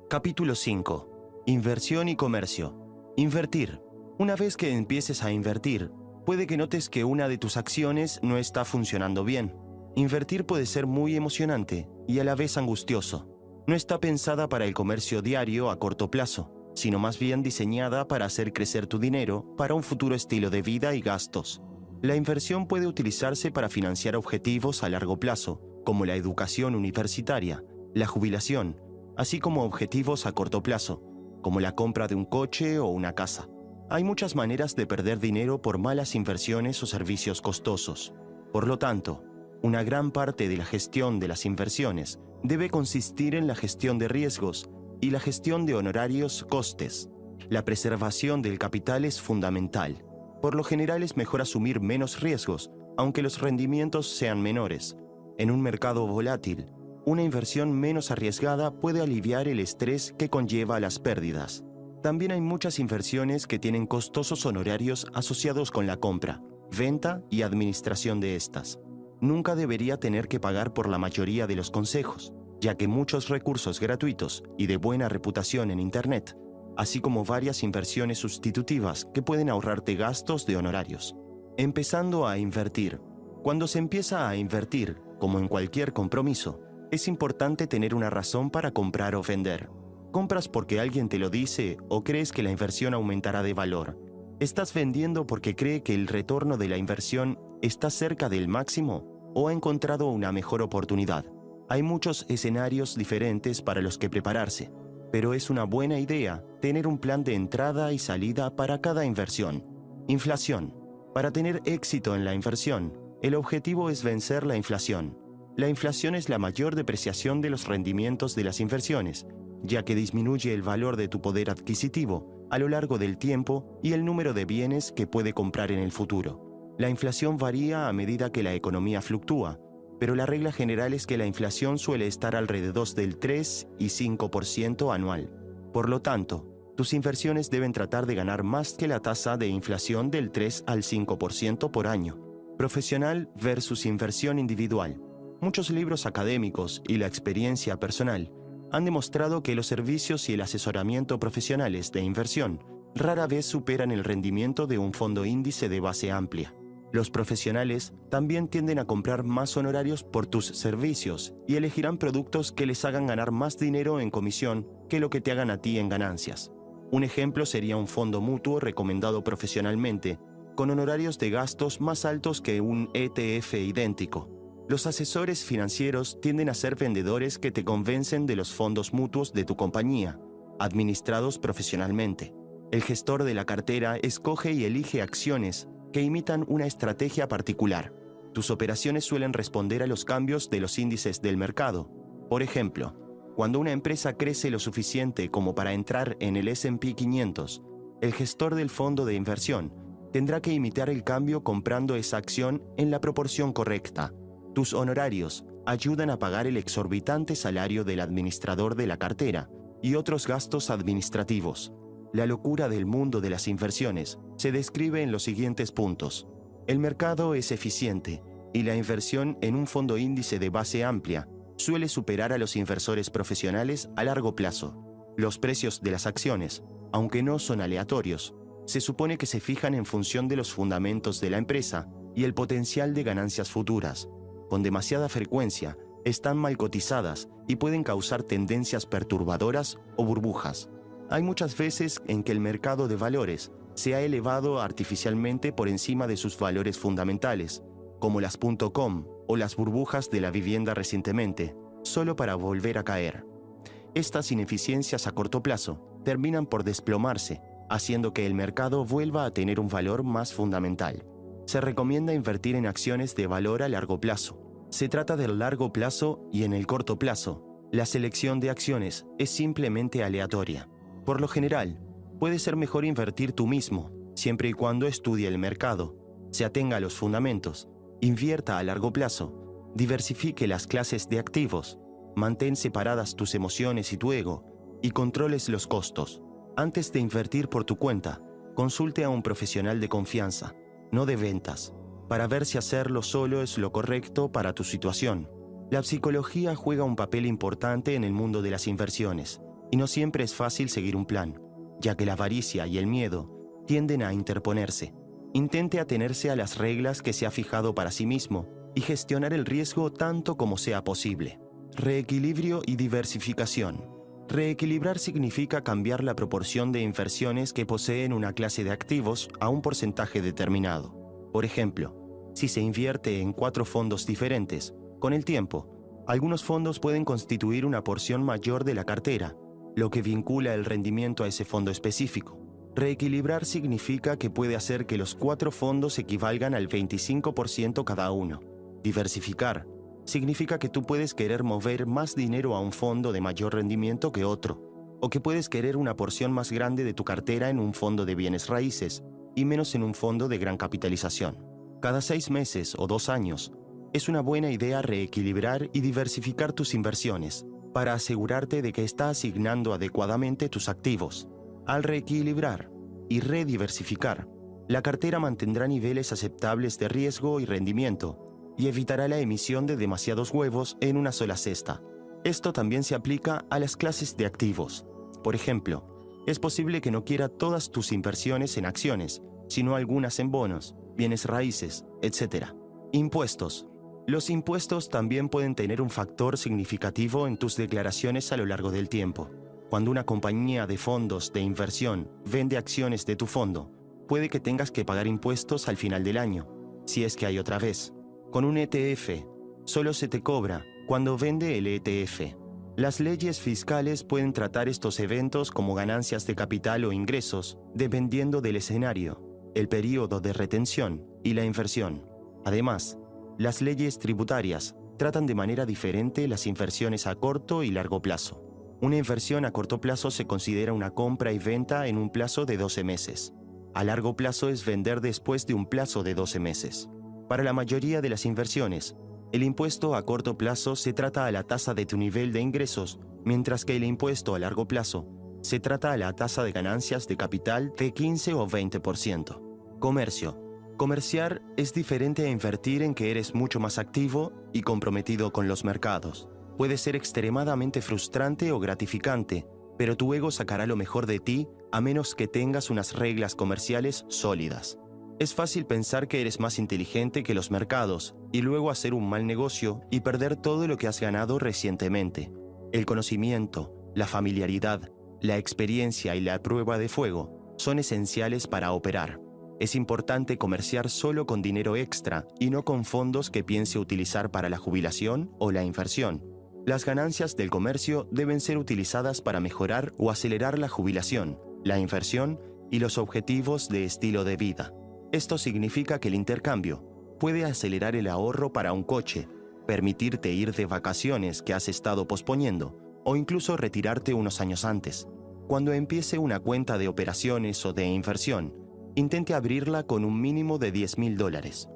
Capítulo 5. Inversión y comercio. Invertir. Una vez que empieces a invertir, puede que notes que una de tus acciones no está funcionando bien. Invertir puede ser muy emocionante y a la vez angustioso. No está pensada para el comercio diario a corto plazo, sino más bien diseñada para hacer crecer tu dinero para un futuro estilo de vida y gastos. La inversión puede utilizarse para financiar objetivos a largo plazo, como la educación universitaria, la jubilación, así como objetivos a corto plazo, como la compra de un coche o una casa. Hay muchas maneras de perder dinero por malas inversiones o servicios costosos. Por lo tanto, una gran parte de la gestión de las inversiones debe consistir en la gestión de riesgos y la gestión de honorarios costes. La preservación del capital es fundamental. Por lo general es mejor asumir menos riesgos, aunque los rendimientos sean menores. En un mercado volátil, una inversión menos arriesgada puede aliviar el estrés que conlleva las pérdidas. También hay muchas inversiones que tienen costosos honorarios asociados con la compra, venta y administración de estas. Nunca debería tener que pagar por la mayoría de los consejos, ya que muchos recursos gratuitos y de buena reputación en Internet, así como varias inversiones sustitutivas que pueden ahorrarte gastos de honorarios. Empezando a invertir. Cuando se empieza a invertir, como en cualquier compromiso, es importante tener una razón para comprar o vender. Compras porque alguien te lo dice o crees que la inversión aumentará de valor. ¿Estás vendiendo porque cree que el retorno de la inversión está cerca del máximo o ha encontrado una mejor oportunidad? Hay muchos escenarios diferentes para los que prepararse, pero es una buena idea tener un plan de entrada y salida para cada inversión. Inflación. Para tener éxito en la inversión, el objetivo es vencer la inflación. La inflación es la mayor depreciación de los rendimientos de las inversiones ya que disminuye el valor de tu poder adquisitivo a lo largo del tiempo y el número de bienes que puede comprar en el futuro. La inflación varía a medida que la economía fluctúa, pero la regla general es que la inflación suele estar alrededor del 3 y 5% anual. Por lo tanto, tus inversiones deben tratar de ganar más que la tasa de inflación del 3 al 5% por año. Profesional versus inversión individual. Muchos libros académicos y la experiencia personal han demostrado que los servicios y el asesoramiento profesionales de inversión rara vez superan el rendimiento de un fondo índice de base amplia. Los profesionales también tienden a comprar más honorarios por tus servicios y elegirán productos que les hagan ganar más dinero en comisión que lo que te hagan a ti en ganancias. Un ejemplo sería un fondo mutuo recomendado profesionalmente, con honorarios de gastos más altos que un ETF idéntico. Los asesores financieros tienden a ser vendedores que te convencen de los fondos mutuos de tu compañía, administrados profesionalmente. El gestor de la cartera escoge y elige acciones que imitan una estrategia particular. Tus operaciones suelen responder a los cambios de los índices del mercado. Por ejemplo, cuando una empresa crece lo suficiente como para entrar en el SP 500, el gestor del fondo de inversión tendrá que imitar el cambio comprando esa acción en la proporción correcta. Tus honorarios ayudan a pagar el exorbitante salario del administrador de la cartera y otros gastos administrativos. La locura del mundo de las inversiones se describe en los siguientes puntos. El mercado es eficiente y la inversión en un fondo índice de base amplia suele superar a los inversores profesionales a largo plazo. Los precios de las acciones, aunque no son aleatorios, se supone que se fijan en función de los fundamentos de la empresa y el potencial de ganancias futuras con demasiada frecuencia, están mal cotizadas y pueden causar tendencias perturbadoras o burbujas. Hay muchas veces en que el mercado de valores se ha elevado artificialmente por encima de sus valores fundamentales, como las .com o las burbujas de la vivienda recientemente, solo para volver a caer. Estas ineficiencias a corto plazo terminan por desplomarse, haciendo que el mercado vuelva a tener un valor más fundamental se recomienda invertir en acciones de valor a largo plazo. Se trata del largo plazo y en el corto plazo. La selección de acciones es simplemente aleatoria. Por lo general, puede ser mejor invertir tú mismo, siempre y cuando estudie el mercado, se atenga a los fundamentos, invierta a largo plazo, diversifique las clases de activos, mantén separadas tus emociones y tu ego y controles los costos. Antes de invertir por tu cuenta, consulte a un profesional de confianza no de ventas, para ver si hacerlo solo es lo correcto para tu situación. La psicología juega un papel importante en el mundo de las inversiones, y no siempre es fácil seguir un plan, ya que la avaricia y el miedo tienden a interponerse. Intente atenerse a las reglas que se ha fijado para sí mismo y gestionar el riesgo tanto como sea posible. Reequilibrio y diversificación. Reequilibrar significa cambiar la proporción de inversiones que poseen una clase de activos a un porcentaje determinado. Por ejemplo, si se invierte en cuatro fondos diferentes, con el tiempo, algunos fondos pueden constituir una porción mayor de la cartera, lo que vincula el rendimiento a ese fondo específico. Reequilibrar significa que puede hacer que los cuatro fondos equivalgan al 25% cada uno. Diversificar significa que tú puedes querer mover más dinero a un fondo de mayor rendimiento que otro, o que puedes querer una porción más grande de tu cartera en un fondo de bienes raíces y menos en un fondo de gran capitalización. Cada seis meses o dos años, es una buena idea reequilibrar y diversificar tus inversiones para asegurarte de que está asignando adecuadamente tus activos. Al reequilibrar y rediversificar, la cartera mantendrá niveles aceptables de riesgo y rendimiento y evitará la emisión de demasiados huevos en una sola cesta. Esto también se aplica a las clases de activos. Por ejemplo, es posible que no quiera todas tus inversiones en acciones, sino algunas en bonos, bienes raíces, etc. Impuestos. Los impuestos también pueden tener un factor significativo en tus declaraciones a lo largo del tiempo. Cuando una compañía de fondos de inversión vende acciones de tu fondo, puede que tengas que pagar impuestos al final del año, si es que hay otra vez. Con un ETF, solo se te cobra cuando vende el ETF. Las leyes fiscales pueden tratar estos eventos como ganancias de capital o ingresos, dependiendo del escenario, el periodo de retención y la inversión. Además, las leyes tributarias tratan de manera diferente las inversiones a corto y largo plazo. Una inversión a corto plazo se considera una compra y venta en un plazo de 12 meses. A largo plazo es vender después de un plazo de 12 meses. Para la mayoría de las inversiones, el impuesto a corto plazo se trata a la tasa de tu nivel de ingresos, mientras que el impuesto a largo plazo se trata a la tasa de ganancias de capital de 15 o 20%. Comercio. Comerciar es diferente a invertir en que eres mucho más activo y comprometido con los mercados. Puede ser extremadamente frustrante o gratificante, pero tu ego sacará lo mejor de ti a menos que tengas unas reglas comerciales sólidas. Es fácil pensar que eres más inteligente que los mercados y luego hacer un mal negocio y perder todo lo que has ganado recientemente. El conocimiento, la familiaridad, la experiencia y la prueba de fuego son esenciales para operar. Es importante comerciar solo con dinero extra y no con fondos que piense utilizar para la jubilación o la inversión. Las ganancias del comercio deben ser utilizadas para mejorar o acelerar la jubilación, la inversión y los objetivos de estilo de vida. Esto significa que el intercambio puede acelerar el ahorro para un coche, permitirte ir de vacaciones que has estado posponiendo o incluso retirarte unos años antes. Cuando empiece una cuenta de operaciones o de inversión, intente abrirla con un mínimo de 10 mil dólares.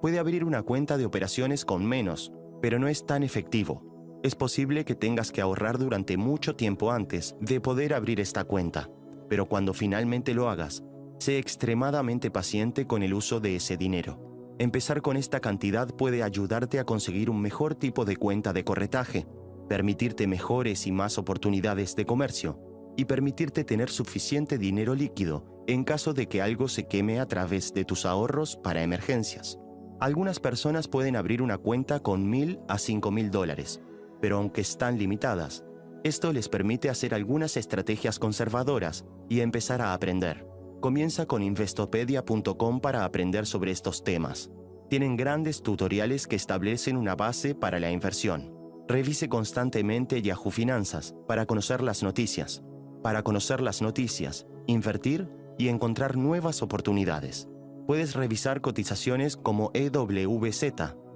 Puede abrir una cuenta de operaciones con menos, pero no es tan efectivo. Es posible que tengas que ahorrar durante mucho tiempo antes de poder abrir esta cuenta, pero cuando finalmente lo hagas, Sé extremadamente paciente con el uso de ese dinero. Empezar con esta cantidad puede ayudarte a conseguir un mejor tipo de cuenta de corretaje, permitirte mejores y más oportunidades de comercio y permitirte tener suficiente dinero líquido en caso de que algo se queme a través de tus ahorros para emergencias. Algunas personas pueden abrir una cuenta con mil a cinco mil dólares, pero aunque están limitadas, esto les permite hacer algunas estrategias conservadoras y empezar a aprender. Comienza con investopedia.com para aprender sobre estos temas. Tienen grandes tutoriales que establecen una base para la inversión. Revise constantemente Yahoo Finanzas para conocer las noticias. Para conocer las noticias, invertir y encontrar nuevas oportunidades. Puedes revisar cotizaciones como EWZ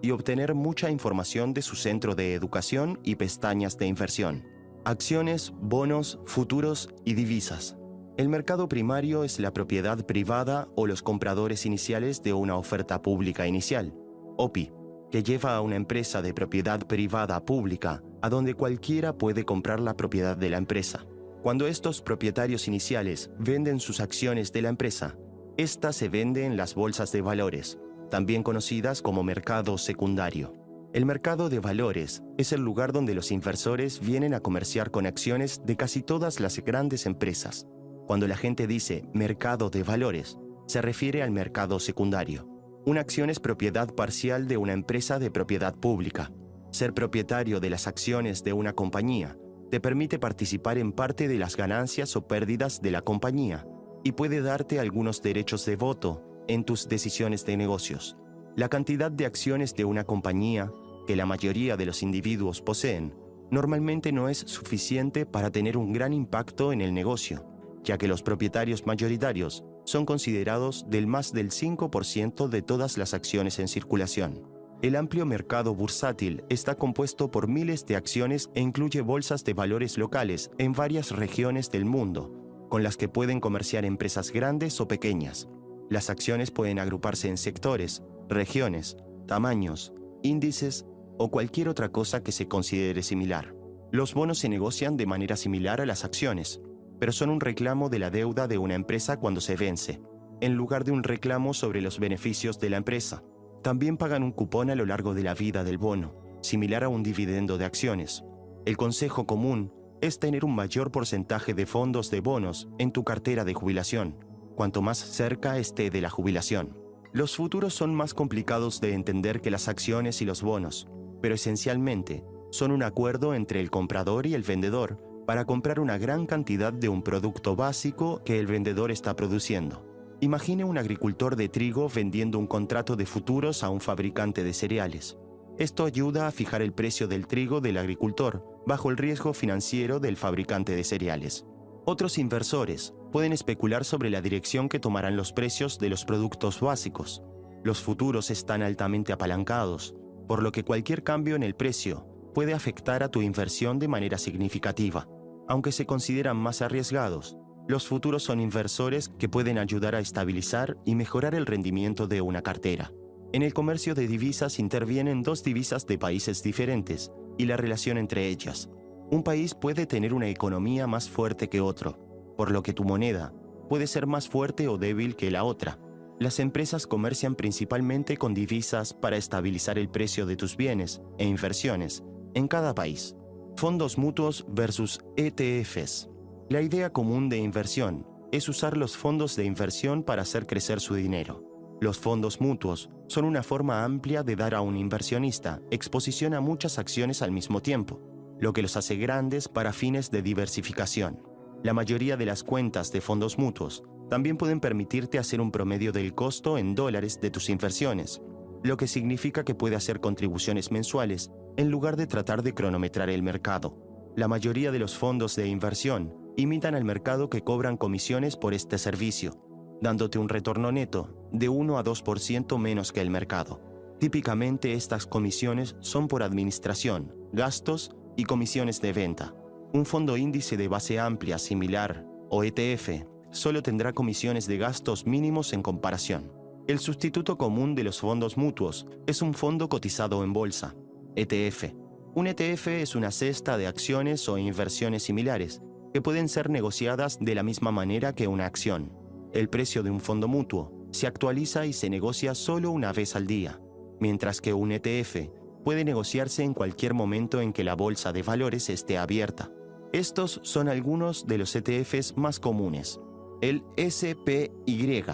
y obtener mucha información de su centro de educación y pestañas de inversión. Acciones, bonos, futuros y divisas. El mercado primario es la propiedad privada o los compradores iniciales de una oferta pública inicial, OPI, que lleva a una empresa de propiedad privada pública a donde cualquiera puede comprar la propiedad de la empresa. Cuando estos propietarios iniciales venden sus acciones de la empresa, esta se vende en las bolsas de valores, también conocidas como mercado secundario. El mercado de valores es el lugar donde los inversores vienen a comerciar con acciones de casi todas las grandes empresas, cuando la gente dice mercado de valores, se refiere al mercado secundario. Una acción es propiedad parcial de una empresa de propiedad pública. Ser propietario de las acciones de una compañía te permite participar en parte de las ganancias o pérdidas de la compañía y puede darte algunos derechos de voto en tus decisiones de negocios. La cantidad de acciones de una compañía, que la mayoría de los individuos poseen, normalmente no es suficiente para tener un gran impacto en el negocio, ya que los propietarios mayoritarios son considerados del más del 5% de todas las acciones en circulación. El amplio mercado bursátil está compuesto por miles de acciones e incluye bolsas de valores locales en varias regiones del mundo, con las que pueden comerciar empresas grandes o pequeñas. Las acciones pueden agruparse en sectores, regiones, tamaños, índices o cualquier otra cosa que se considere similar. Los bonos se negocian de manera similar a las acciones, pero son un reclamo de la deuda de una empresa cuando se vence, en lugar de un reclamo sobre los beneficios de la empresa. También pagan un cupón a lo largo de la vida del bono, similar a un dividendo de acciones. El consejo común es tener un mayor porcentaje de fondos de bonos en tu cartera de jubilación, cuanto más cerca esté de la jubilación. Los futuros son más complicados de entender que las acciones y los bonos, pero esencialmente son un acuerdo entre el comprador y el vendedor para comprar una gran cantidad de un producto básico que el vendedor está produciendo. Imagine un agricultor de trigo vendiendo un contrato de futuros a un fabricante de cereales. Esto ayuda a fijar el precio del trigo del agricultor bajo el riesgo financiero del fabricante de cereales. Otros inversores pueden especular sobre la dirección que tomarán los precios de los productos básicos. Los futuros están altamente apalancados, por lo que cualquier cambio en el precio puede afectar a tu inversión de manera significativa. Aunque se consideran más arriesgados, los futuros son inversores que pueden ayudar a estabilizar y mejorar el rendimiento de una cartera. En el comercio de divisas intervienen dos divisas de países diferentes y la relación entre ellas. Un país puede tener una economía más fuerte que otro, por lo que tu moneda puede ser más fuerte o débil que la otra. Las empresas comercian principalmente con divisas para estabilizar el precio de tus bienes e inversiones en cada país. Fondos mutuos versus ETFs. La idea común de inversión es usar los fondos de inversión para hacer crecer su dinero. Los fondos mutuos son una forma amplia de dar a un inversionista exposición a muchas acciones al mismo tiempo, lo que los hace grandes para fines de diversificación. La mayoría de las cuentas de fondos mutuos también pueden permitirte hacer un promedio del costo en dólares de tus inversiones, lo que significa que puede hacer contribuciones mensuales en lugar de tratar de cronometrar el mercado. La mayoría de los fondos de inversión imitan al mercado que cobran comisiones por este servicio, dándote un retorno neto de 1 a 2% menos que el mercado. Típicamente estas comisiones son por administración, gastos y comisiones de venta. Un fondo índice de base amplia similar, o ETF, solo tendrá comisiones de gastos mínimos en comparación. El sustituto común de los fondos mutuos es un fondo cotizado en bolsa, ETF. Un ETF es una cesta de acciones o inversiones similares que pueden ser negociadas de la misma manera que una acción. El precio de un fondo mutuo se actualiza y se negocia solo una vez al día, mientras que un ETF puede negociarse en cualquier momento en que la bolsa de valores esté abierta. Estos son algunos de los ETFs más comunes. El SPY,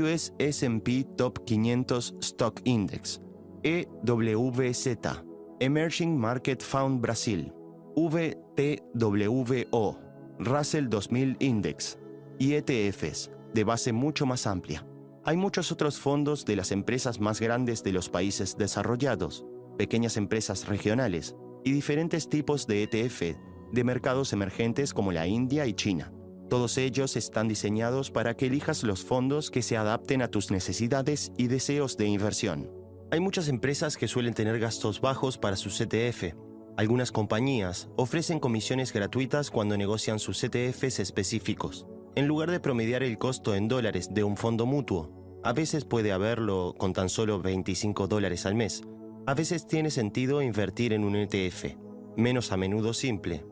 US SP Top 500 Stock Index, EWZ, Emerging Market Fund Brasil, VTWO, Russell 2000 Index y ETFs de base mucho más amplia. Hay muchos otros fondos de las empresas más grandes de los países desarrollados, pequeñas empresas regionales y diferentes tipos de ETF de mercados emergentes como la India y China. Todos ellos están diseñados para que elijas los fondos que se adapten a tus necesidades y deseos de inversión. Hay muchas empresas que suelen tener gastos bajos para sus ETF, algunas compañías ofrecen comisiones gratuitas cuando negocian sus ETFs específicos. En lugar de promediar el costo en dólares de un fondo mutuo, a veces puede haberlo con tan solo 25 dólares al mes. A veces tiene sentido invertir en un ETF, menos a menudo simple,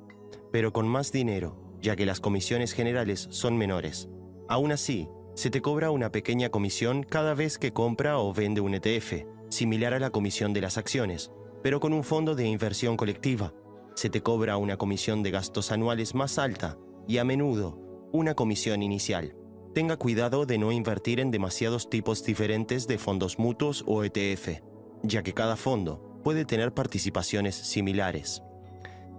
pero con más dinero, ya que las comisiones generales son menores. Aún así, se te cobra una pequeña comisión cada vez que compra o vende un ETF, similar a la comisión de las acciones, pero con un fondo de inversión colectiva. Se te cobra una comisión de gastos anuales más alta y a menudo una comisión inicial. Tenga cuidado de no invertir en demasiados tipos diferentes de fondos mutuos o ETF, ya que cada fondo puede tener participaciones similares.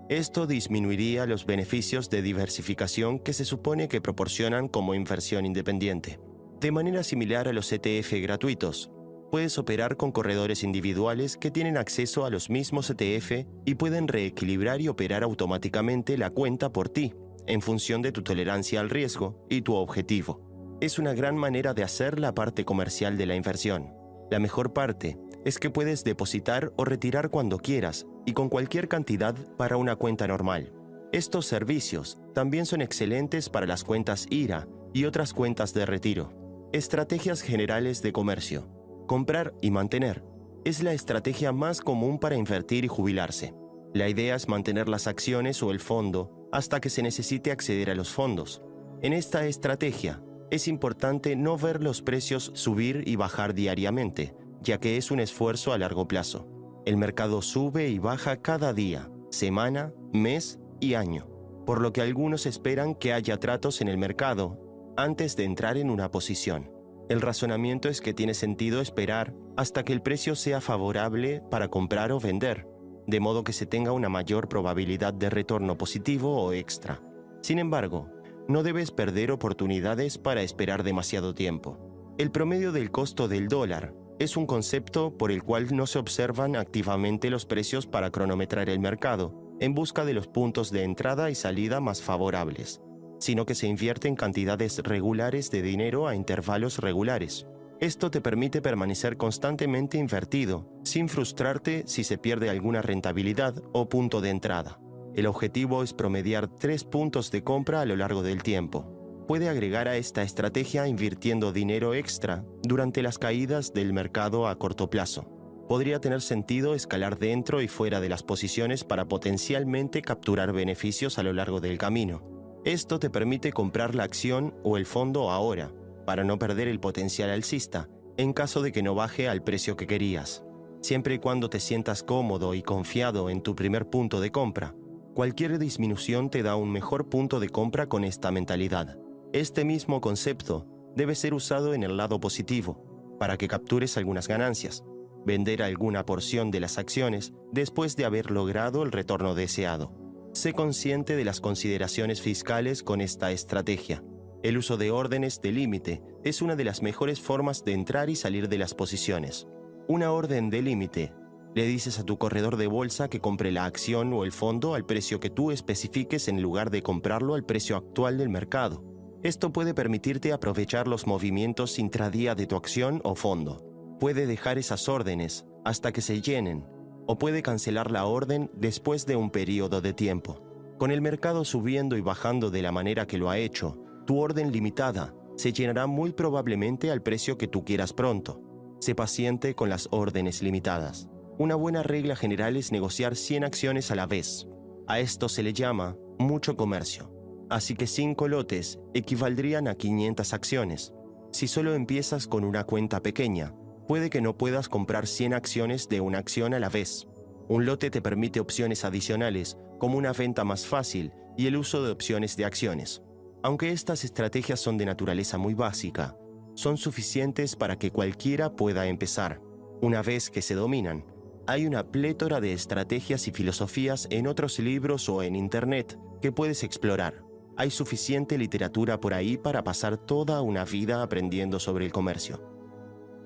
Esto disminuiría los beneficios de diversificación que se supone que proporcionan como inversión independiente. De manera similar a los ETF gratuitos, puedes operar con corredores individuales que tienen acceso a los mismos ETF y pueden reequilibrar y operar automáticamente la cuenta por ti, en función de tu tolerancia al riesgo y tu objetivo. Es una gran manera de hacer la parte comercial de la inversión. La mejor parte es que puedes depositar o retirar cuando quieras y con cualquier cantidad para una cuenta normal. Estos servicios también son excelentes para las cuentas IRA y otras cuentas de retiro. Estrategias generales de comercio. Comprar y mantener es la estrategia más común para invertir y jubilarse. La idea es mantener las acciones o el fondo hasta que se necesite acceder a los fondos. En esta estrategia, es importante no ver los precios subir y bajar diariamente, ya que es un esfuerzo a largo plazo. El mercado sube y baja cada día, semana, mes y año, por lo que algunos esperan que haya tratos en el mercado antes de entrar en una posición. El razonamiento es que tiene sentido esperar hasta que el precio sea favorable para comprar o vender, de modo que se tenga una mayor probabilidad de retorno positivo o extra. Sin embargo, no debes perder oportunidades para esperar demasiado tiempo. El promedio del costo del dólar es un concepto por el cual no se observan activamente los precios para cronometrar el mercado, en busca de los puntos de entrada y salida más favorables, sino que se invierten cantidades regulares de dinero a intervalos regulares. Esto te permite permanecer constantemente invertido, sin frustrarte si se pierde alguna rentabilidad o punto de entrada. El objetivo es promediar tres puntos de compra a lo largo del tiempo, puede agregar a esta estrategia invirtiendo dinero extra durante las caídas del mercado a corto plazo. Podría tener sentido escalar dentro y fuera de las posiciones para potencialmente capturar beneficios a lo largo del camino. Esto te permite comprar la acción o el fondo ahora, para no perder el potencial alcista, en caso de que no baje al precio que querías. Siempre y cuando te sientas cómodo y confiado en tu primer punto de compra, cualquier disminución te da un mejor punto de compra con esta mentalidad. Este mismo concepto debe ser usado en el lado positivo, para que captures algunas ganancias, vender alguna porción de las acciones después de haber logrado el retorno deseado. Sé consciente de las consideraciones fiscales con esta estrategia. El uso de órdenes de límite es una de las mejores formas de entrar y salir de las posiciones. Una orden de límite le dices a tu corredor de bolsa que compre la acción o el fondo al precio que tú especifiques en lugar de comprarlo al precio actual del mercado. Esto puede permitirte aprovechar los movimientos intradía de tu acción o fondo. Puede dejar esas órdenes hasta que se llenen o puede cancelar la orden después de un periodo de tiempo. Con el mercado subiendo y bajando de la manera que lo ha hecho, tu orden limitada se llenará muy probablemente al precio que tú quieras pronto. Sé paciente con las órdenes limitadas. Una buena regla general es negociar 100 acciones a la vez. A esto se le llama mucho comercio así que 5 lotes equivaldrían a 500 acciones. Si solo empiezas con una cuenta pequeña, puede que no puedas comprar 100 acciones de una acción a la vez. Un lote te permite opciones adicionales, como una venta más fácil y el uso de opciones de acciones. Aunque estas estrategias son de naturaleza muy básica, son suficientes para que cualquiera pueda empezar. Una vez que se dominan, hay una plétora de estrategias y filosofías en otros libros o en Internet que puedes explorar. Hay suficiente literatura por ahí para pasar toda una vida aprendiendo sobre el comercio.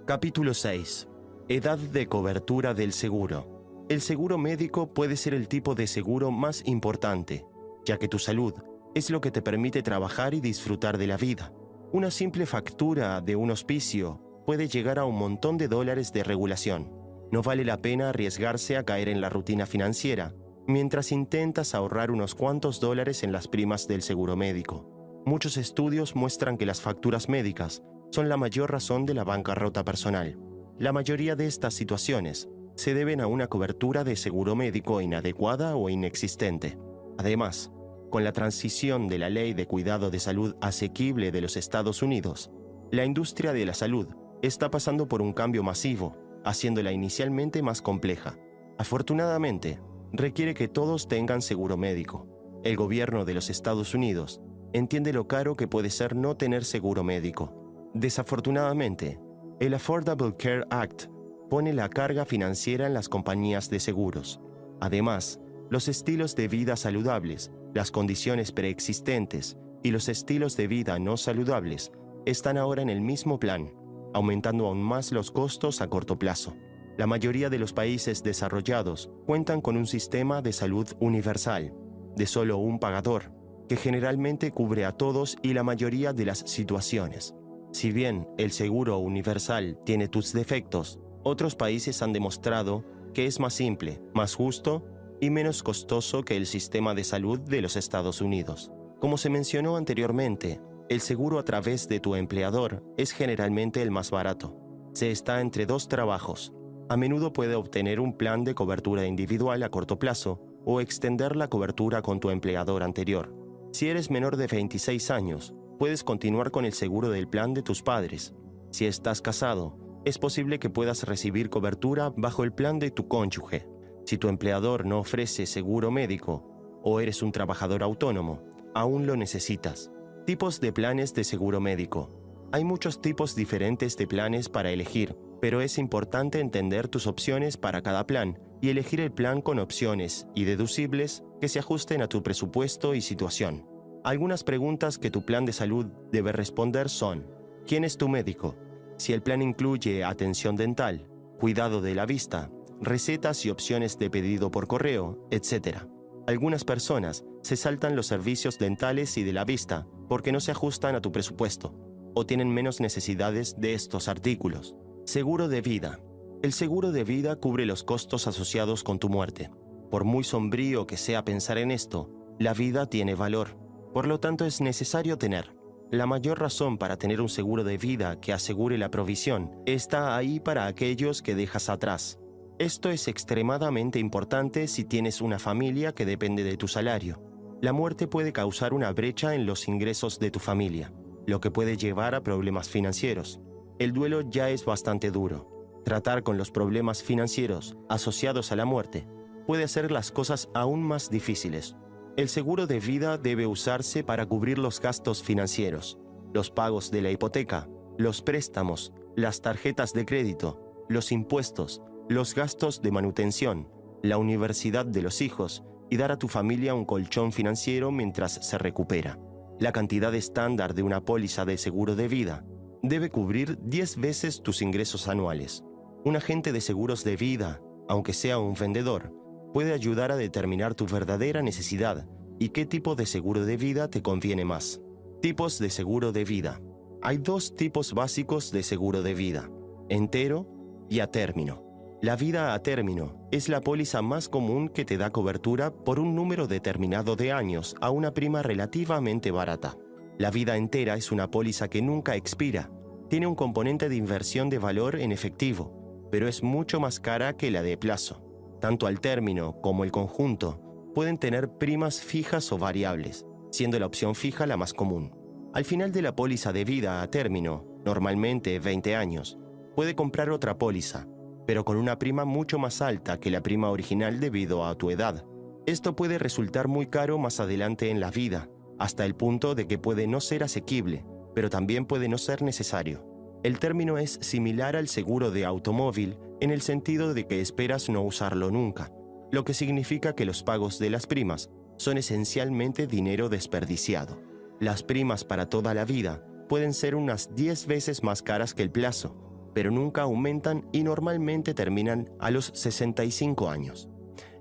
Capítulo 6. Edad de cobertura del seguro. El seguro médico puede ser el tipo de seguro más importante, ya que tu salud es lo que te permite trabajar y disfrutar de la vida. Una simple factura de un hospicio puede llegar a un montón de dólares de regulación. No vale la pena arriesgarse a caer en la rutina financiera mientras intentas ahorrar unos cuantos dólares en las primas del seguro médico. Muchos estudios muestran que las facturas médicas son la mayor razón de la bancarrota personal. La mayoría de estas situaciones se deben a una cobertura de seguro médico inadecuada o inexistente. Además, con la transición de la ley de cuidado de salud asequible de los Estados Unidos, la industria de la salud está pasando por un cambio masivo, haciéndola inicialmente más compleja. Afortunadamente, requiere que todos tengan seguro médico. El gobierno de los Estados Unidos entiende lo caro que puede ser no tener seguro médico. Desafortunadamente, el Affordable Care Act pone la carga financiera en las compañías de seguros. Además, los estilos de vida saludables, las condiciones preexistentes y los estilos de vida no saludables están ahora en el mismo plan, aumentando aún más los costos a corto plazo. La mayoría de los países desarrollados cuentan con un sistema de salud universal, de solo un pagador, que generalmente cubre a todos y la mayoría de las situaciones. Si bien el seguro universal tiene tus defectos, otros países han demostrado que es más simple, más justo y menos costoso que el sistema de salud de los Estados Unidos. Como se mencionó anteriormente, el seguro a través de tu empleador es generalmente el más barato. Se está entre dos trabajos. A menudo puede obtener un plan de cobertura individual a corto plazo o extender la cobertura con tu empleador anterior. Si eres menor de 26 años, puedes continuar con el seguro del plan de tus padres. Si estás casado, es posible que puedas recibir cobertura bajo el plan de tu cónyuge. Si tu empleador no ofrece seguro médico o eres un trabajador autónomo, aún lo necesitas. Tipos de planes de seguro médico. Hay muchos tipos diferentes de planes para elegir, pero es importante entender tus opciones para cada plan y elegir el plan con opciones y deducibles que se ajusten a tu presupuesto y situación. Algunas preguntas que tu plan de salud debe responder son, ¿quién es tu médico? Si el plan incluye atención dental, cuidado de la vista, recetas y opciones de pedido por correo, etc. Algunas personas se saltan los servicios dentales y de la vista porque no se ajustan a tu presupuesto o tienen menos necesidades de estos artículos. Seguro de vida. El seguro de vida cubre los costos asociados con tu muerte. Por muy sombrío que sea pensar en esto, la vida tiene valor. Por lo tanto, es necesario tener la mayor razón para tener un seguro de vida que asegure la provisión está ahí para aquellos que dejas atrás. Esto es extremadamente importante si tienes una familia que depende de tu salario. La muerte puede causar una brecha en los ingresos de tu familia, lo que puede llevar a problemas financieros. El duelo ya es bastante duro. Tratar con los problemas financieros asociados a la muerte puede hacer las cosas aún más difíciles. El seguro de vida debe usarse para cubrir los gastos financieros, los pagos de la hipoteca, los préstamos, las tarjetas de crédito, los impuestos, los gastos de manutención, la universidad de los hijos y dar a tu familia un colchón financiero mientras se recupera. La cantidad estándar de una póliza de seguro de vida debe cubrir 10 veces tus ingresos anuales. Un agente de seguros de vida, aunque sea un vendedor, puede ayudar a determinar tu verdadera necesidad y qué tipo de seguro de vida te conviene más. Tipos de seguro de vida. Hay dos tipos básicos de seguro de vida, entero y a término. La vida a término es la póliza más común que te da cobertura por un número determinado de años a una prima relativamente barata. La vida entera es una póliza que nunca expira. Tiene un componente de inversión de valor en efectivo, pero es mucho más cara que la de plazo. Tanto al término como el conjunto pueden tener primas fijas o variables, siendo la opción fija la más común. Al final de la póliza de vida a término, normalmente 20 años, puede comprar otra póliza, pero con una prima mucho más alta que la prima original debido a tu edad. Esto puede resultar muy caro más adelante en la vida, hasta el punto de que puede no ser asequible, pero también puede no ser necesario. El término es similar al seguro de automóvil en el sentido de que esperas no usarlo nunca, lo que significa que los pagos de las primas son esencialmente dinero desperdiciado. Las primas para toda la vida pueden ser unas 10 veces más caras que el plazo, pero nunca aumentan y normalmente terminan a los 65 años.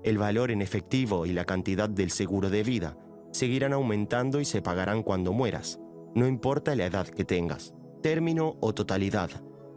El valor en efectivo y la cantidad del seguro de vida seguirán aumentando y se pagarán cuando mueras, no importa la edad que tengas, término o totalidad.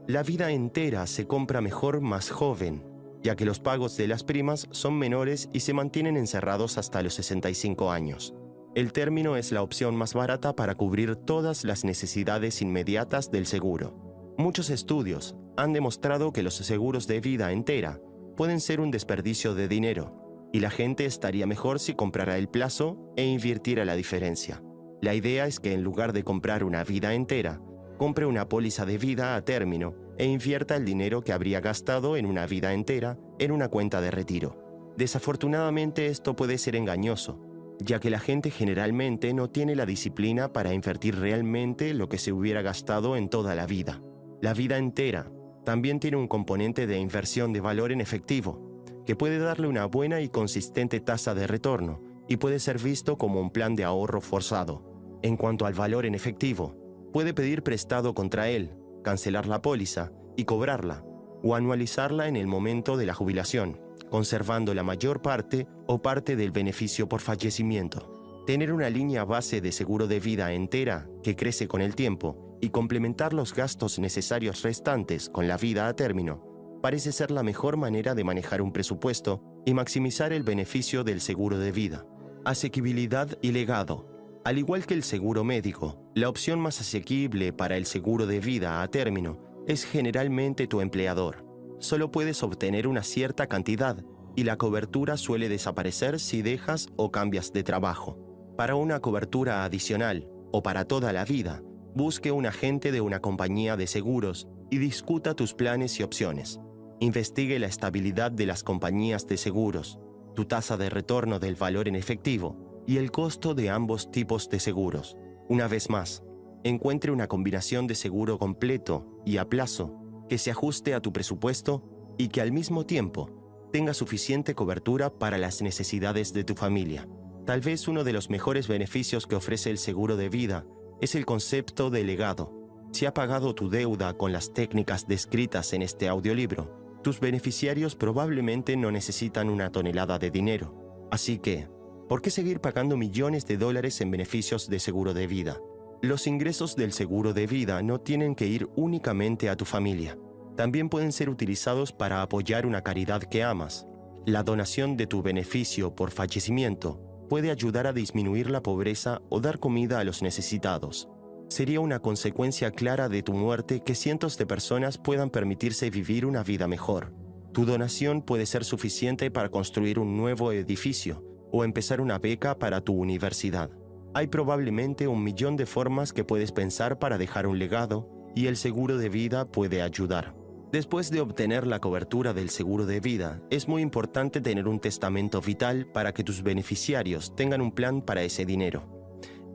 La vida entera se compra mejor más joven, ya que los pagos de las primas son menores y se mantienen encerrados hasta los 65 años. El término es la opción más barata para cubrir todas las necesidades inmediatas del seguro. Muchos estudios han demostrado que los seguros de vida entera pueden ser un desperdicio de dinero, y la gente estaría mejor si comprara el plazo e invirtiera la diferencia. La idea es que en lugar de comprar una vida entera, compre una póliza de vida a término e invierta el dinero que habría gastado en una vida entera en una cuenta de retiro. Desafortunadamente esto puede ser engañoso, ya que la gente generalmente no tiene la disciplina para invertir realmente lo que se hubiera gastado en toda la vida. La vida entera también tiene un componente de inversión de valor en efectivo, que puede darle una buena y consistente tasa de retorno y puede ser visto como un plan de ahorro forzado. En cuanto al valor en efectivo, puede pedir prestado contra él, cancelar la póliza y cobrarla, o anualizarla en el momento de la jubilación, conservando la mayor parte o parte del beneficio por fallecimiento. Tener una línea base de seguro de vida entera que crece con el tiempo y complementar los gastos necesarios restantes con la vida a término parece ser la mejor manera de manejar un presupuesto y maximizar el beneficio del seguro de vida. Asequibilidad y legado. Al igual que el seguro médico, la opción más asequible para el seguro de vida a término es generalmente tu empleador. Solo puedes obtener una cierta cantidad y la cobertura suele desaparecer si dejas o cambias de trabajo. Para una cobertura adicional o para toda la vida, busque un agente de una compañía de seguros y discuta tus planes y opciones. Investigue la estabilidad de las compañías de seguros, tu tasa de retorno del valor en efectivo y el costo de ambos tipos de seguros. Una vez más, encuentre una combinación de seguro completo y a plazo que se ajuste a tu presupuesto y que al mismo tiempo tenga suficiente cobertura para las necesidades de tu familia. Tal vez uno de los mejores beneficios que ofrece el seguro de vida es el concepto de legado. Si ha pagado tu deuda con las técnicas descritas en este audiolibro, tus beneficiarios probablemente no necesitan una tonelada de dinero. Así que, ¿por qué seguir pagando millones de dólares en beneficios de seguro de vida? Los ingresos del seguro de vida no tienen que ir únicamente a tu familia. También pueden ser utilizados para apoyar una caridad que amas. La donación de tu beneficio por fallecimiento puede ayudar a disminuir la pobreza o dar comida a los necesitados. Sería una consecuencia clara de tu muerte que cientos de personas puedan permitirse vivir una vida mejor. Tu donación puede ser suficiente para construir un nuevo edificio o empezar una beca para tu universidad. Hay probablemente un millón de formas que puedes pensar para dejar un legado y el seguro de vida puede ayudar. Después de obtener la cobertura del seguro de vida, es muy importante tener un testamento vital para que tus beneficiarios tengan un plan para ese dinero.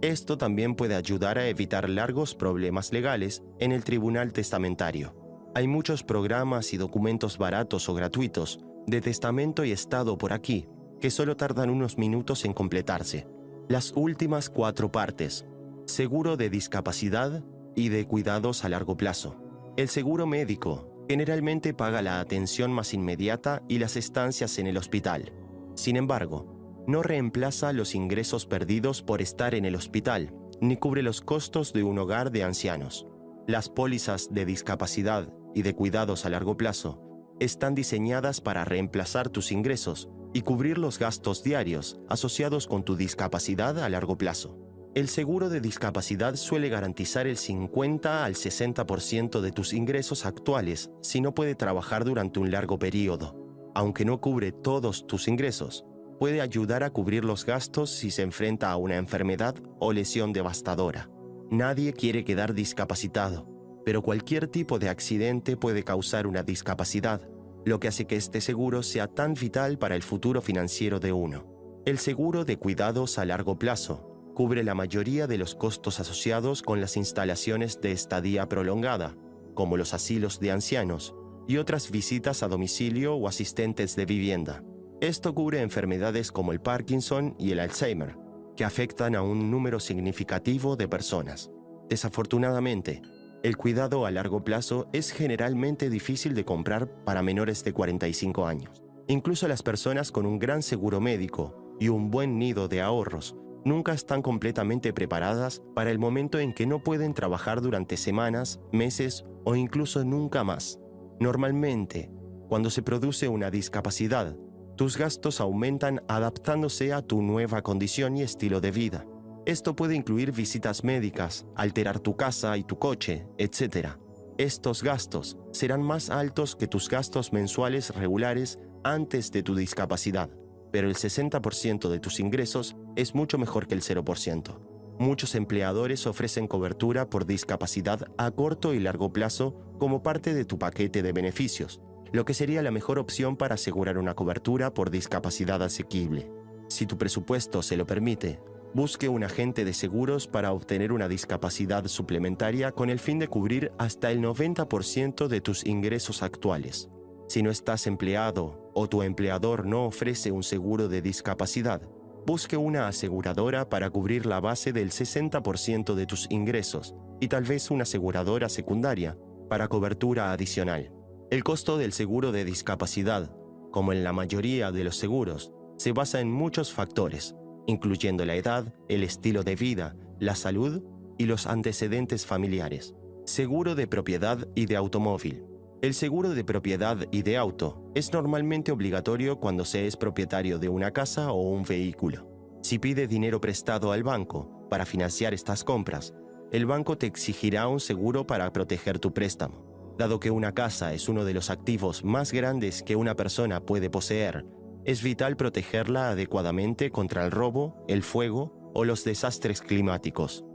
Esto también puede ayudar a evitar largos problemas legales en el tribunal testamentario. Hay muchos programas y documentos baratos o gratuitos de testamento y estado por aquí que solo tardan unos minutos en completarse. Las últimas cuatro partes. Seguro de discapacidad y de cuidados a largo plazo. El seguro médico generalmente paga la atención más inmediata y las estancias en el hospital. Sin embargo, no reemplaza los ingresos perdidos por estar en el hospital, ni cubre los costos de un hogar de ancianos. Las pólizas de discapacidad y de cuidados a largo plazo están diseñadas para reemplazar tus ingresos y cubrir los gastos diarios asociados con tu discapacidad a largo plazo. El seguro de discapacidad suele garantizar el 50 al 60% de tus ingresos actuales si no puede trabajar durante un largo periodo. Aunque no cubre todos tus ingresos, puede ayudar a cubrir los gastos si se enfrenta a una enfermedad o lesión devastadora. Nadie quiere quedar discapacitado, pero cualquier tipo de accidente puede causar una discapacidad lo que hace que este seguro sea tan vital para el futuro financiero de uno. El seguro de cuidados a largo plazo cubre la mayoría de los costos asociados con las instalaciones de estadía prolongada, como los asilos de ancianos y otras visitas a domicilio o asistentes de vivienda. Esto cubre enfermedades como el Parkinson y el Alzheimer, que afectan a un número significativo de personas. Desafortunadamente, el cuidado a largo plazo es generalmente difícil de comprar para menores de 45 años. Incluso las personas con un gran seguro médico y un buen nido de ahorros nunca están completamente preparadas para el momento en que no pueden trabajar durante semanas, meses o incluso nunca más. Normalmente, cuando se produce una discapacidad, tus gastos aumentan adaptándose a tu nueva condición y estilo de vida. Esto puede incluir visitas médicas, alterar tu casa y tu coche, etc. Estos gastos serán más altos que tus gastos mensuales regulares antes de tu discapacidad, pero el 60% de tus ingresos es mucho mejor que el 0%. Muchos empleadores ofrecen cobertura por discapacidad a corto y largo plazo como parte de tu paquete de beneficios, lo que sería la mejor opción para asegurar una cobertura por discapacidad asequible. Si tu presupuesto se lo permite, busque un agente de seguros para obtener una discapacidad suplementaria con el fin de cubrir hasta el 90% de tus ingresos actuales. Si no estás empleado o tu empleador no ofrece un seguro de discapacidad, busque una aseguradora para cubrir la base del 60% de tus ingresos y tal vez una aseguradora secundaria para cobertura adicional. El costo del seguro de discapacidad, como en la mayoría de los seguros, se basa en muchos factores, incluyendo la edad, el estilo de vida, la salud y los antecedentes familiares. Seguro de propiedad y de automóvil. El seguro de propiedad y de auto es normalmente obligatorio cuando se es propietario de una casa o un vehículo. Si pide dinero prestado al banco para financiar estas compras, el banco te exigirá un seguro para proteger tu préstamo. Dado que una casa es uno de los activos más grandes que una persona puede poseer es vital protegerla adecuadamente contra el robo, el fuego o los desastres climáticos.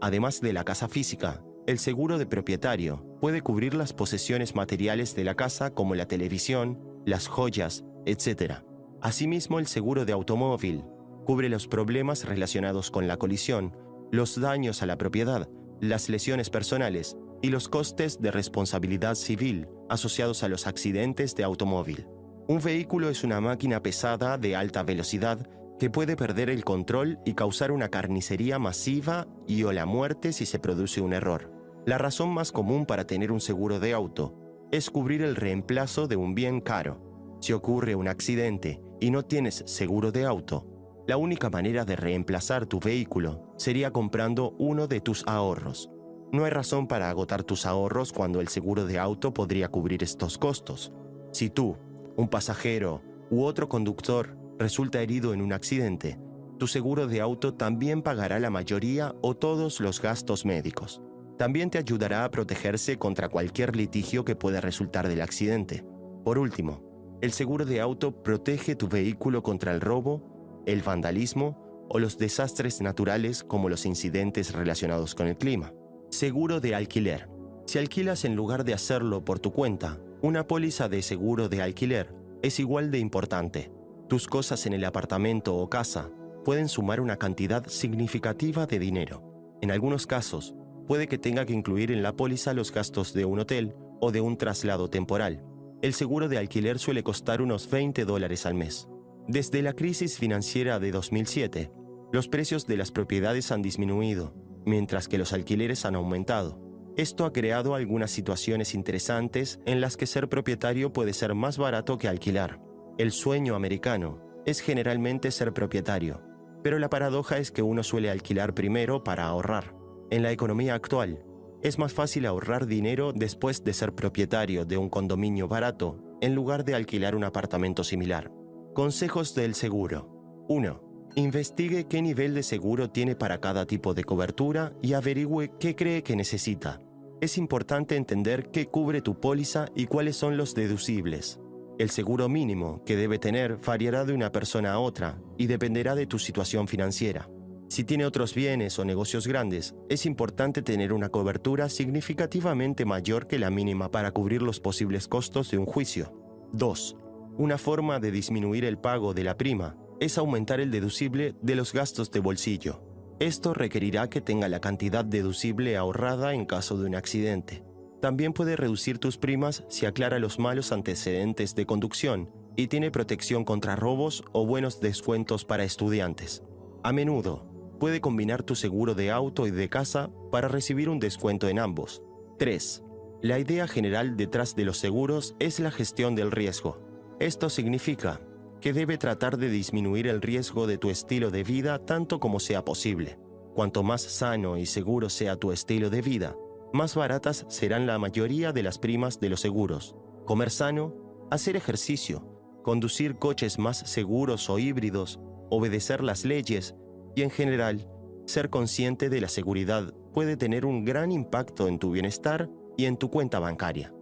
Además de la casa física, el seguro de propietario puede cubrir las posesiones materiales de la casa como la televisión, las joyas, etc. Asimismo, el seguro de automóvil cubre los problemas relacionados con la colisión, los daños a la propiedad, las lesiones personales y los costes de responsabilidad civil asociados a los accidentes de automóvil. Un vehículo es una máquina pesada de alta velocidad que puede perder el control y causar una carnicería masiva y o la muerte si se produce un error. La razón más común para tener un seguro de auto es cubrir el reemplazo de un bien caro. Si ocurre un accidente y no tienes seguro de auto, la única manera de reemplazar tu vehículo sería comprando uno de tus ahorros. No hay razón para agotar tus ahorros cuando el seguro de auto podría cubrir estos costos. Si tú un pasajero u otro conductor resulta herido en un accidente, tu seguro de auto también pagará la mayoría o todos los gastos médicos. También te ayudará a protegerse contra cualquier litigio que pueda resultar del accidente. Por último, el seguro de auto protege tu vehículo contra el robo, el vandalismo o los desastres naturales como los incidentes relacionados con el clima. Seguro de alquiler. Si alquilas en lugar de hacerlo por tu cuenta, una póliza de seguro de alquiler es igual de importante. Tus cosas en el apartamento o casa pueden sumar una cantidad significativa de dinero. En algunos casos, puede que tenga que incluir en la póliza los gastos de un hotel o de un traslado temporal. El seguro de alquiler suele costar unos 20 dólares al mes. Desde la crisis financiera de 2007, los precios de las propiedades han disminuido, mientras que los alquileres han aumentado. Esto ha creado algunas situaciones interesantes en las que ser propietario puede ser más barato que alquilar. El sueño americano es generalmente ser propietario, pero la paradoja es que uno suele alquilar primero para ahorrar. En la economía actual, es más fácil ahorrar dinero después de ser propietario de un condominio barato en lugar de alquilar un apartamento similar. Consejos del seguro. 1. Investigue qué nivel de seguro tiene para cada tipo de cobertura y averigüe qué cree que necesita es importante entender qué cubre tu póliza y cuáles son los deducibles. El seguro mínimo que debe tener variará de una persona a otra y dependerá de tu situación financiera. Si tiene otros bienes o negocios grandes, es importante tener una cobertura significativamente mayor que la mínima para cubrir los posibles costos de un juicio. 2. Una forma de disminuir el pago de la prima es aumentar el deducible de los gastos de bolsillo. Esto requerirá que tenga la cantidad deducible ahorrada en caso de un accidente. También puede reducir tus primas si aclara los malos antecedentes de conducción y tiene protección contra robos o buenos descuentos para estudiantes. A menudo, puede combinar tu seguro de auto y de casa para recibir un descuento en ambos. 3. La idea general detrás de los seguros es la gestión del riesgo. Esto significa que debe tratar de disminuir el riesgo de tu estilo de vida tanto como sea posible. Cuanto más sano y seguro sea tu estilo de vida, más baratas serán la mayoría de las primas de los seguros. Comer sano, hacer ejercicio, conducir coches más seguros o híbridos, obedecer las leyes y en general, ser consciente de la seguridad puede tener un gran impacto en tu bienestar y en tu cuenta bancaria.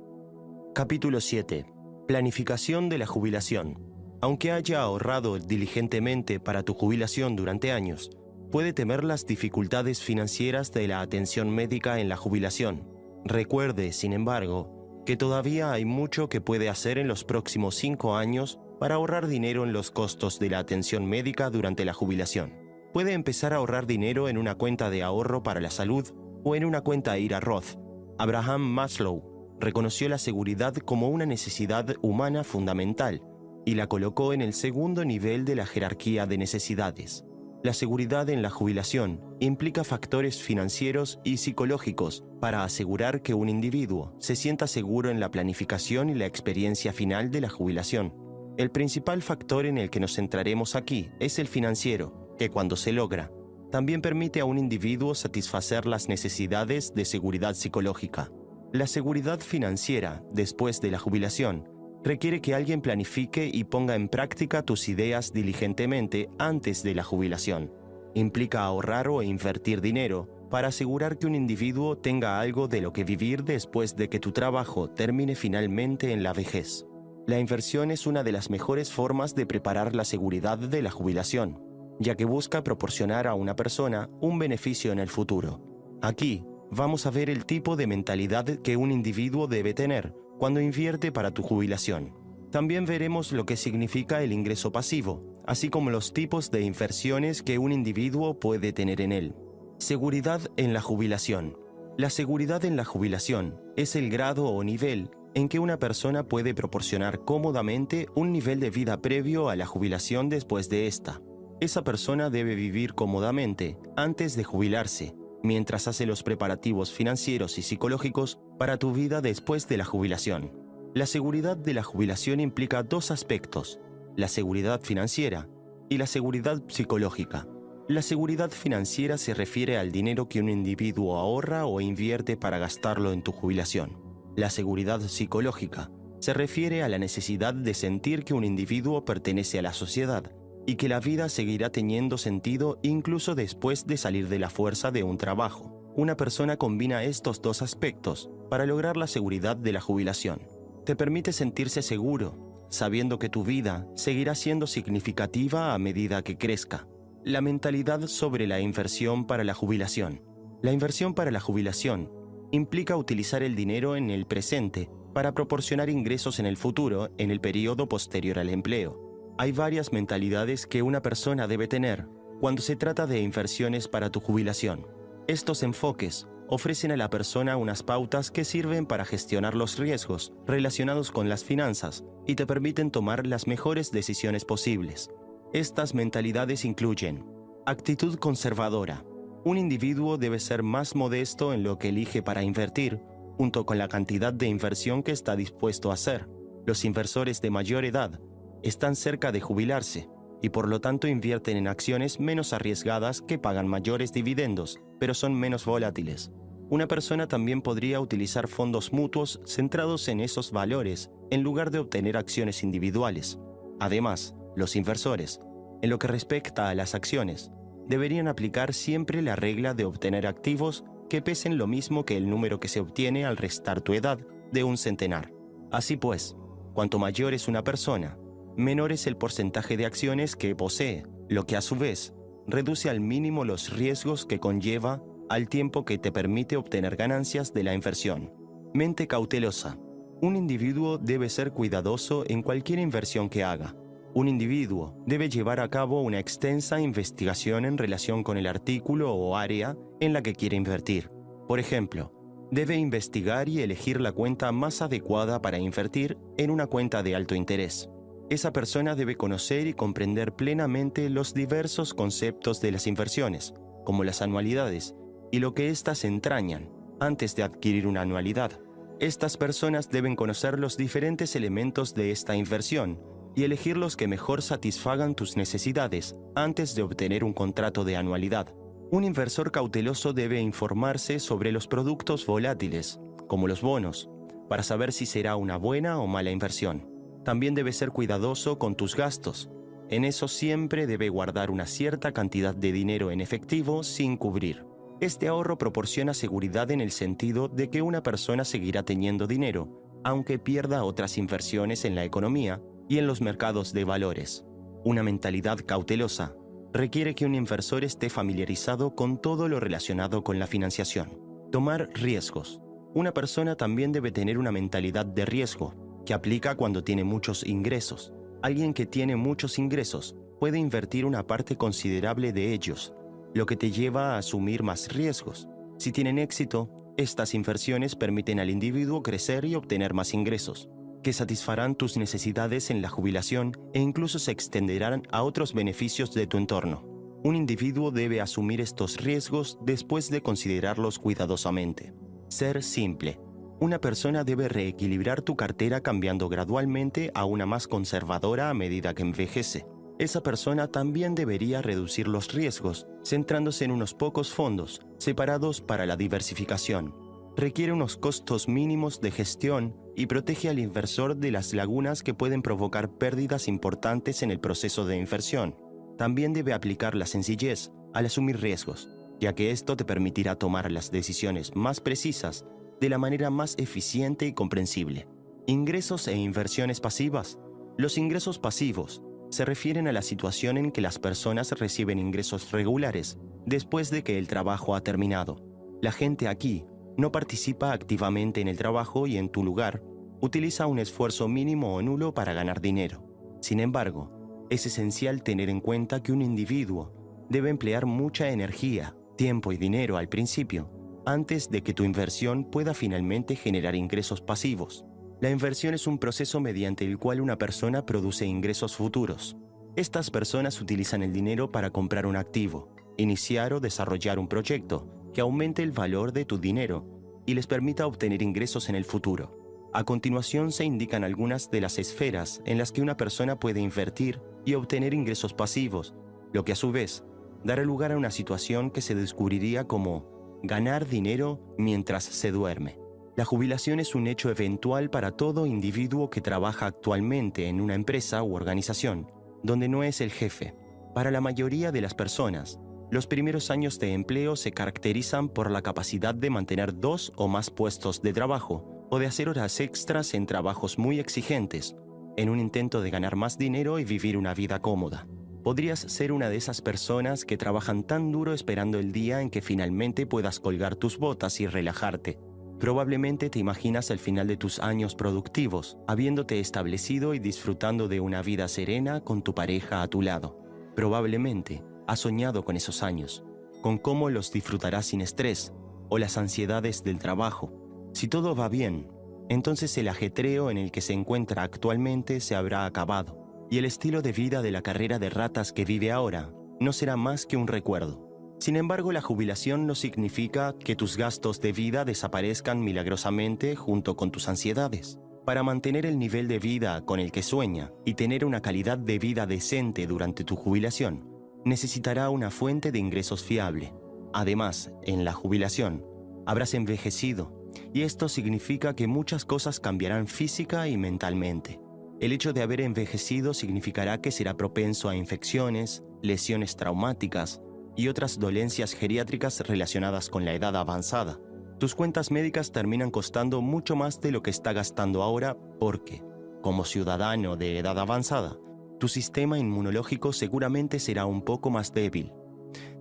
Capítulo 7. Planificación de la jubilación. Aunque haya ahorrado diligentemente para tu jubilación durante años, puede temer las dificultades financieras de la atención médica en la jubilación. Recuerde, sin embargo, que todavía hay mucho que puede hacer en los próximos cinco años para ahorrar dinero en los costos de la atención médica durante la jubilación. Puede empezar a ahorrar dinero en una cuenta de ahorro para la salud o en una cuenta IRA Roth. Abraham Maslow reconoció la seguridad como una necesidad humana fundamental y la colocó en el segundo nivel de la jerarquía de necesidades. La seguridad en la jubilación implica factores financieros y psicológicos para asegurar que un individuo se sienta seguro en la planificación y la experiencia final de la jubilación. El principal factor en el que nos centraremos aquí es el financiero, que cuando se logra, también permite a un individuo satisfacer las necesidades de seguridad psicológica. La seguridad financiera, después de la jubilación, requiere que alguien planifique y ponga en práctica tus ideas diligentemente antes de la jubilación. Implica ahorrar o invertir dinero para asegurar que un individuo tenga algo de lo que vivir después de que tu trabajo termine finalmente en la vejez. La inversión es una de las mejores formas de preparar la seguridad de la jubilación, ya que busca proporcionar a una persona un beneficio en el futuro. Aquí vamos a ver el tipo de mentalidad que un individuo debe tener cuando invierte para tu jubilación. También veremos lo que significa el ingreso pasivo, así como los tipos de inversiones que un individuo puede tener en él. Seguridad en la jubilación. La seguridad en la jubilación es el grado o nivel en que una persona puede proporcionar cómodamente un nivel de vida previo a la jubilación después de esta. Esa persona debe vivir cómodamente antes de jubilarse mientras hace los preparativos financieros y psicológicos para tu vida después de la jubilación. La seguridad de la jubilación implica dos aspectos, la seguridad financiera y la seguridad psicológica. La seguridad financiera se refiere al dinero que un individuo ahorra o invierte para gastarlo en tu jubilación. La seguridad psicológica se refiere a la necesidad de sentir que un individuo pertenece a la sociedad y que la vida seguirá teniendo sentido incluso después de salir de la fuerza de un trabajo. Una persona combina estos dos aspectos para lograr la seguridad de la jubilación. Te permite sentirse seguro, sabiendo que tu vida seguirá siendo significativa a medida que crezca. La mentalidad sobre la inversión para la jubilación. La inversión para la jubilación implica utilizar el dinero en el presente para proporcionar ingresos en el futuro en el periodo posterior al empleo. Hay varias mentalidades que una persona debe tener cuando se trata de inversiones para tu jubilación. Estos enfoques ofrecen a la persona unas pautas que sirven para gestionar los riesgos relacionados con las finanzas y te permiten tomar las mejores decisiones posibles. Estas mentalidades incluyen actitud conservadora. Un individuo debe ser más modesto en lo que elige para invertir, junto con la cantidad de inversión que está dispuesto a hacer. Los inversores de mayor edad están cerca de jubilarse y por lo tanto invierten en acciones menos arriesgadas que pagan mayores dividendos, pero son menos volátiles. Una persona también podría utilizar fondos mutuos centrados en esos valores en lugar de obtener acciones individuales. Además, los inversores, en lo que respecta a las acciones, deberían aplicar siempre la regla de obtener activos que pesen lo mismo que el número que se obtiene al restar tu edad de un centenar. Así pues, cuanto mayor es una persona, menor es el porcentaje de acciones que posee, lo que a su vez reduce al mínimo los riesgos que conlleva al tiempo que te permite obtener ganancias de la inversión. Mente cautelosa. Un individuo debe ser cuidadoso en cualquier inversión que haga. Un individuo debe llevar a cabo una extensa investigación en relación con el artículo o área en la que quiere invertir. Por ejemplo, debe investigar y elegir la cuenta más adecuada para invertir en una cuenta de alto interés. Esa persona debe conocer y comprender plenamente los diversos conceptos de las inversiones, como las anualidades, y lo que éstas entrañan antes de adquirir una anualidad. Estas personas deben conocer los diferentes elementos de esta inversión y elegir los que mejor satisfagan tus necesidades antes de obtener un contrato de anualidad. Un inversor cauteloso debe informarse sobre los productos volátiles, como los bonos, para saber si será una buena o mala inversión. También debes ser cuidadoso con tus gastos. En eso siempre debe guardar una cierta cantidad de dinero en efectivo sin cubrir. Este ahorro proporciona seguridad en el sentido de que una persona seguirá teniendo dinero, aunque pierda otras inversiones en la economía y en los mercados de valores. Una mentalidad cautelosa requiere que un inversor esté familiarizado con todo lo relacionado con la financiación. Tomar riesgos. Una persona también debe tener una mentalidad de riesgo, que aplica cuando tiene muchos ingresos. Alguien que tiene muchos ingresos puede invertir una parte considerable de ellos, lo que te lleva a asumir más riesgos. Si tienen éxito, estas inversiones permiten al individuo crecer y obtener más ingresos, que satisfarán tus necesidades en la jubilación e incluso se extenderán a otros beneficios de tu entorno. Un individuo debe asumir estos riesgos después de considerarlos cuidadosamente. Ser simple. Una persona debe reequilibrar tu cartera cambiando gradualmente a una más conservadora a medida que envejece. Esa persona también debería reducir los riesgos, centrándose en unos pocos fondos, separados para la diversificación. Requiere unos costos mínimos de gestión y protege al inversor de las lagunas que pueden provocar pérdidas importantes en el proceso de inversión. También debe aplicar la sencillez al asumir riesgos, ya que esto te permitirá tomar las decisiones más precisas de la manera más eficiente y comprensible. Ingresos e inversiones pasivas. Los ingresos pasivos se refieren a la situación en que las personas reciben ingresos regulares después de que el trabajo ha terminado. La gente aquí no participa activamente en el trabajo y en tu lugar utiliza un esfuerzo mínimo o nulo para ganar dinero. Sin embargo, es esencial tener en cuenta que un individuo debe emplear mucha energía, tiempo y dinero al principio antes de que tu inversión pueda finalmente generar ingresos pasivos. La inversión es un proceso mediante el cual una persona produce ingresos futuros. Estas personas utilizan el dinero para comprar un activo, iniciar o desarrollar un proyecto que aumente el valor de tu dinero y les permita obtener ingresos en el futuro. A continuación se indican algunas de las esferas en las que una persona puede invertir y obtener ingresos pasivos, lo que a su vez dará lugar a una situación que se descubriría como ganar dinero mientras se duerme. La jubilación es un hecho eventual para todo individuo que trabaja actualmente en una empresa u organización, donde no es el jefe. Para la mayoría de las personas, los primeros años de empleo se caracterizan por la capacidad de mantener dos o más puestos de trabajo o de hacer horas extras en trabajos muy exigentes, en un intento de ganar más dinero y vivir una vida cómoda. Podrías ser una de esas personas que trabajan tan duro esperando el día en que finalmente puedas colgar tus botas y relajarte. Probablemente te imaginas el final de tus años productivos, habiéndote establecido y disfrutando de una vida serena con tu pareja a tu lado. Probablemente has soñado con esos años, con cómo los disfrutarás sin estrés o las ansiedades del trabajo. Si todo va bien, entonces el ajetreo en el que se encuentra actualmente se habrá acabado y el estilo de vida de la carrera de ratas que vive ahora no será más que un recuerdo. Sin embargo, la jubilación no significa que tus gastos de vida desaparezcan milagrosamente junto con tus ansiedades. Para mantener el nivel de vida con el que sueña y tener una calidad de vida decente durante tu jubilación, necesitará una fuente de ingresos fiable. Además, en la jubilación, habrás envejecido, y esto significa que muchas cosas cambiarán física y mentalmente. El hecho de haber envejecido significará que será propenso a infecciones, lesiones traumáticas y otras dolencias geriátricas relacionadas con la edad avanzada. Tus cuentas médicas terminan costando mucho más de lo que está gastando ahora porque, como ciudadano de edad avanzada, tu sistema inmunológico seguramente será un poco más débil.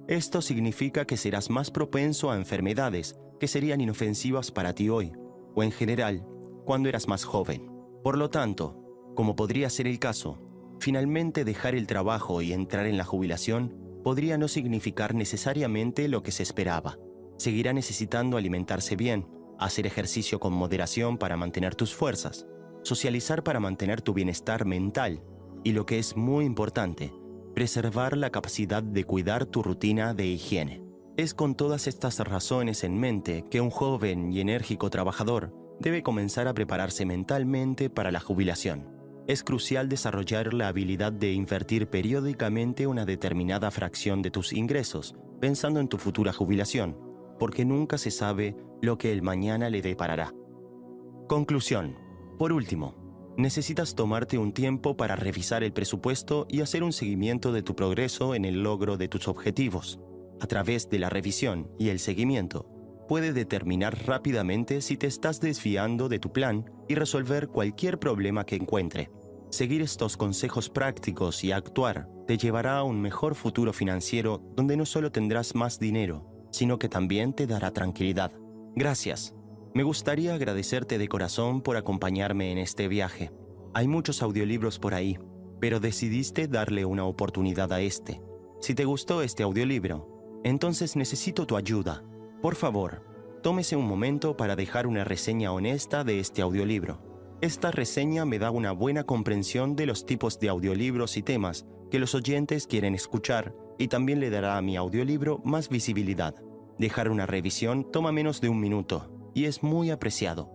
Esto significa que serás más propenso a enfermedades que serían inofensivas para ti hoy, o en general, cuando eras más joven. Por lo tanto, como podría ser el caso, finalmente dejar el trabajo y entrar en la jubilación podría no significar necesariamente lo que se esperaba. Seguirá necesitando alimentarse bien, hacer ejercicio con moderación para mantener tus fuerzas, socializar para mantener tu bienestar mental y lo que es muy importante, preservar la capacidad de cuidar tu rutina de higiene. Es con todas estas razones en mente que un joven y enérgico trabajador debe comenzar a prepararse mentalmente para la jubilación es crucial desarrollar la habilidad de invertir periódicamente una determinada fracción de tus ingresos, pensando en tu futura jubilación, porque nunca se sabe lo que el mañana le deparará. Conclusión. Por último, necesitas tomarte un tiempo para revisar el presupuesto y hacer un seguimiento de tu progreso en el logro de tus objetivos. A través de la revisión y el seguimiento, puede determinar rápidamente si te estás desviando de tu plan y resolver cualquier problema que encuentre. Seguir estos consejos prácticos y actuar te llevará a un mejor futuro financiero donde no solo tendrás más dinero, sino que también te dará tranquilidad. Gracias. Me gustaría agradecerte de corazón por acompañarme en este viaje. Hay muchos audiolibros por ahí. pero decidiste darle una oportunidad a este. Si te gustó este audiolibro, entonces necesito tu ayuda. Por favor, tómese un momento para dejar una reseña honesta de este audiolibro. Esta reseña me da una buena comprensión de los tipos de audiolibros y temas que los oyentes quieren escuchar y también le dará a mi audiolibro más visibilidad. Dejar una revisión toma menos de un minuto y es muy apreciado.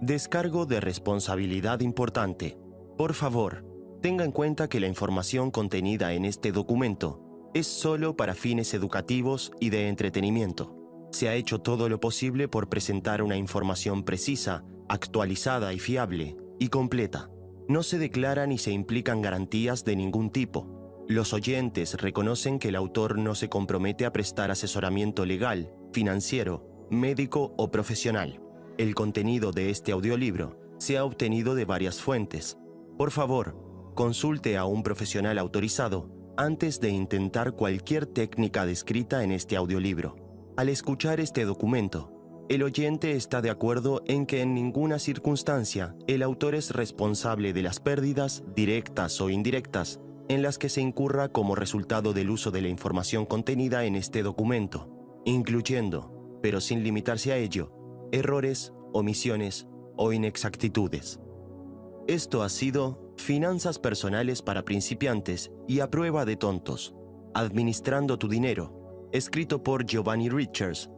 Descargo de responsabilidad importante. Por favor, tenga en cuenta que la información contenida en este documento es solo para fines educativos y de entretenimiento. Se ha hecho todo lo posible por presentar una información precisa, actualizada y fiable, y completa. No se declaran ni se implican garantías de ningún tipo. Los oyentes reconocen que el autor no se compromete a prestar asesoramiento legal, financiero, médico o profesional. El contenido de este audiolibro se ha obtenido de varias fuentes. Por favor, consulte a un profesional autorizado antes de intentar cualquier técnica descrita en este audiolibro. Al escuchar este documento, el oyente está de acuerdo en que en ninguna circunstancia el autor es responsable de las pérdidas, directas o indirectas, en las que se incurra como resultado del uso de la información contenida en este documento, incluyendo, pero sin limitarse a ello, errores, omisiones o inexactitudes. Esto ha sido Finanzas personales para principiantes y a prueba de tontos. Administrando tu dinero. Escrito por Giovanni Richards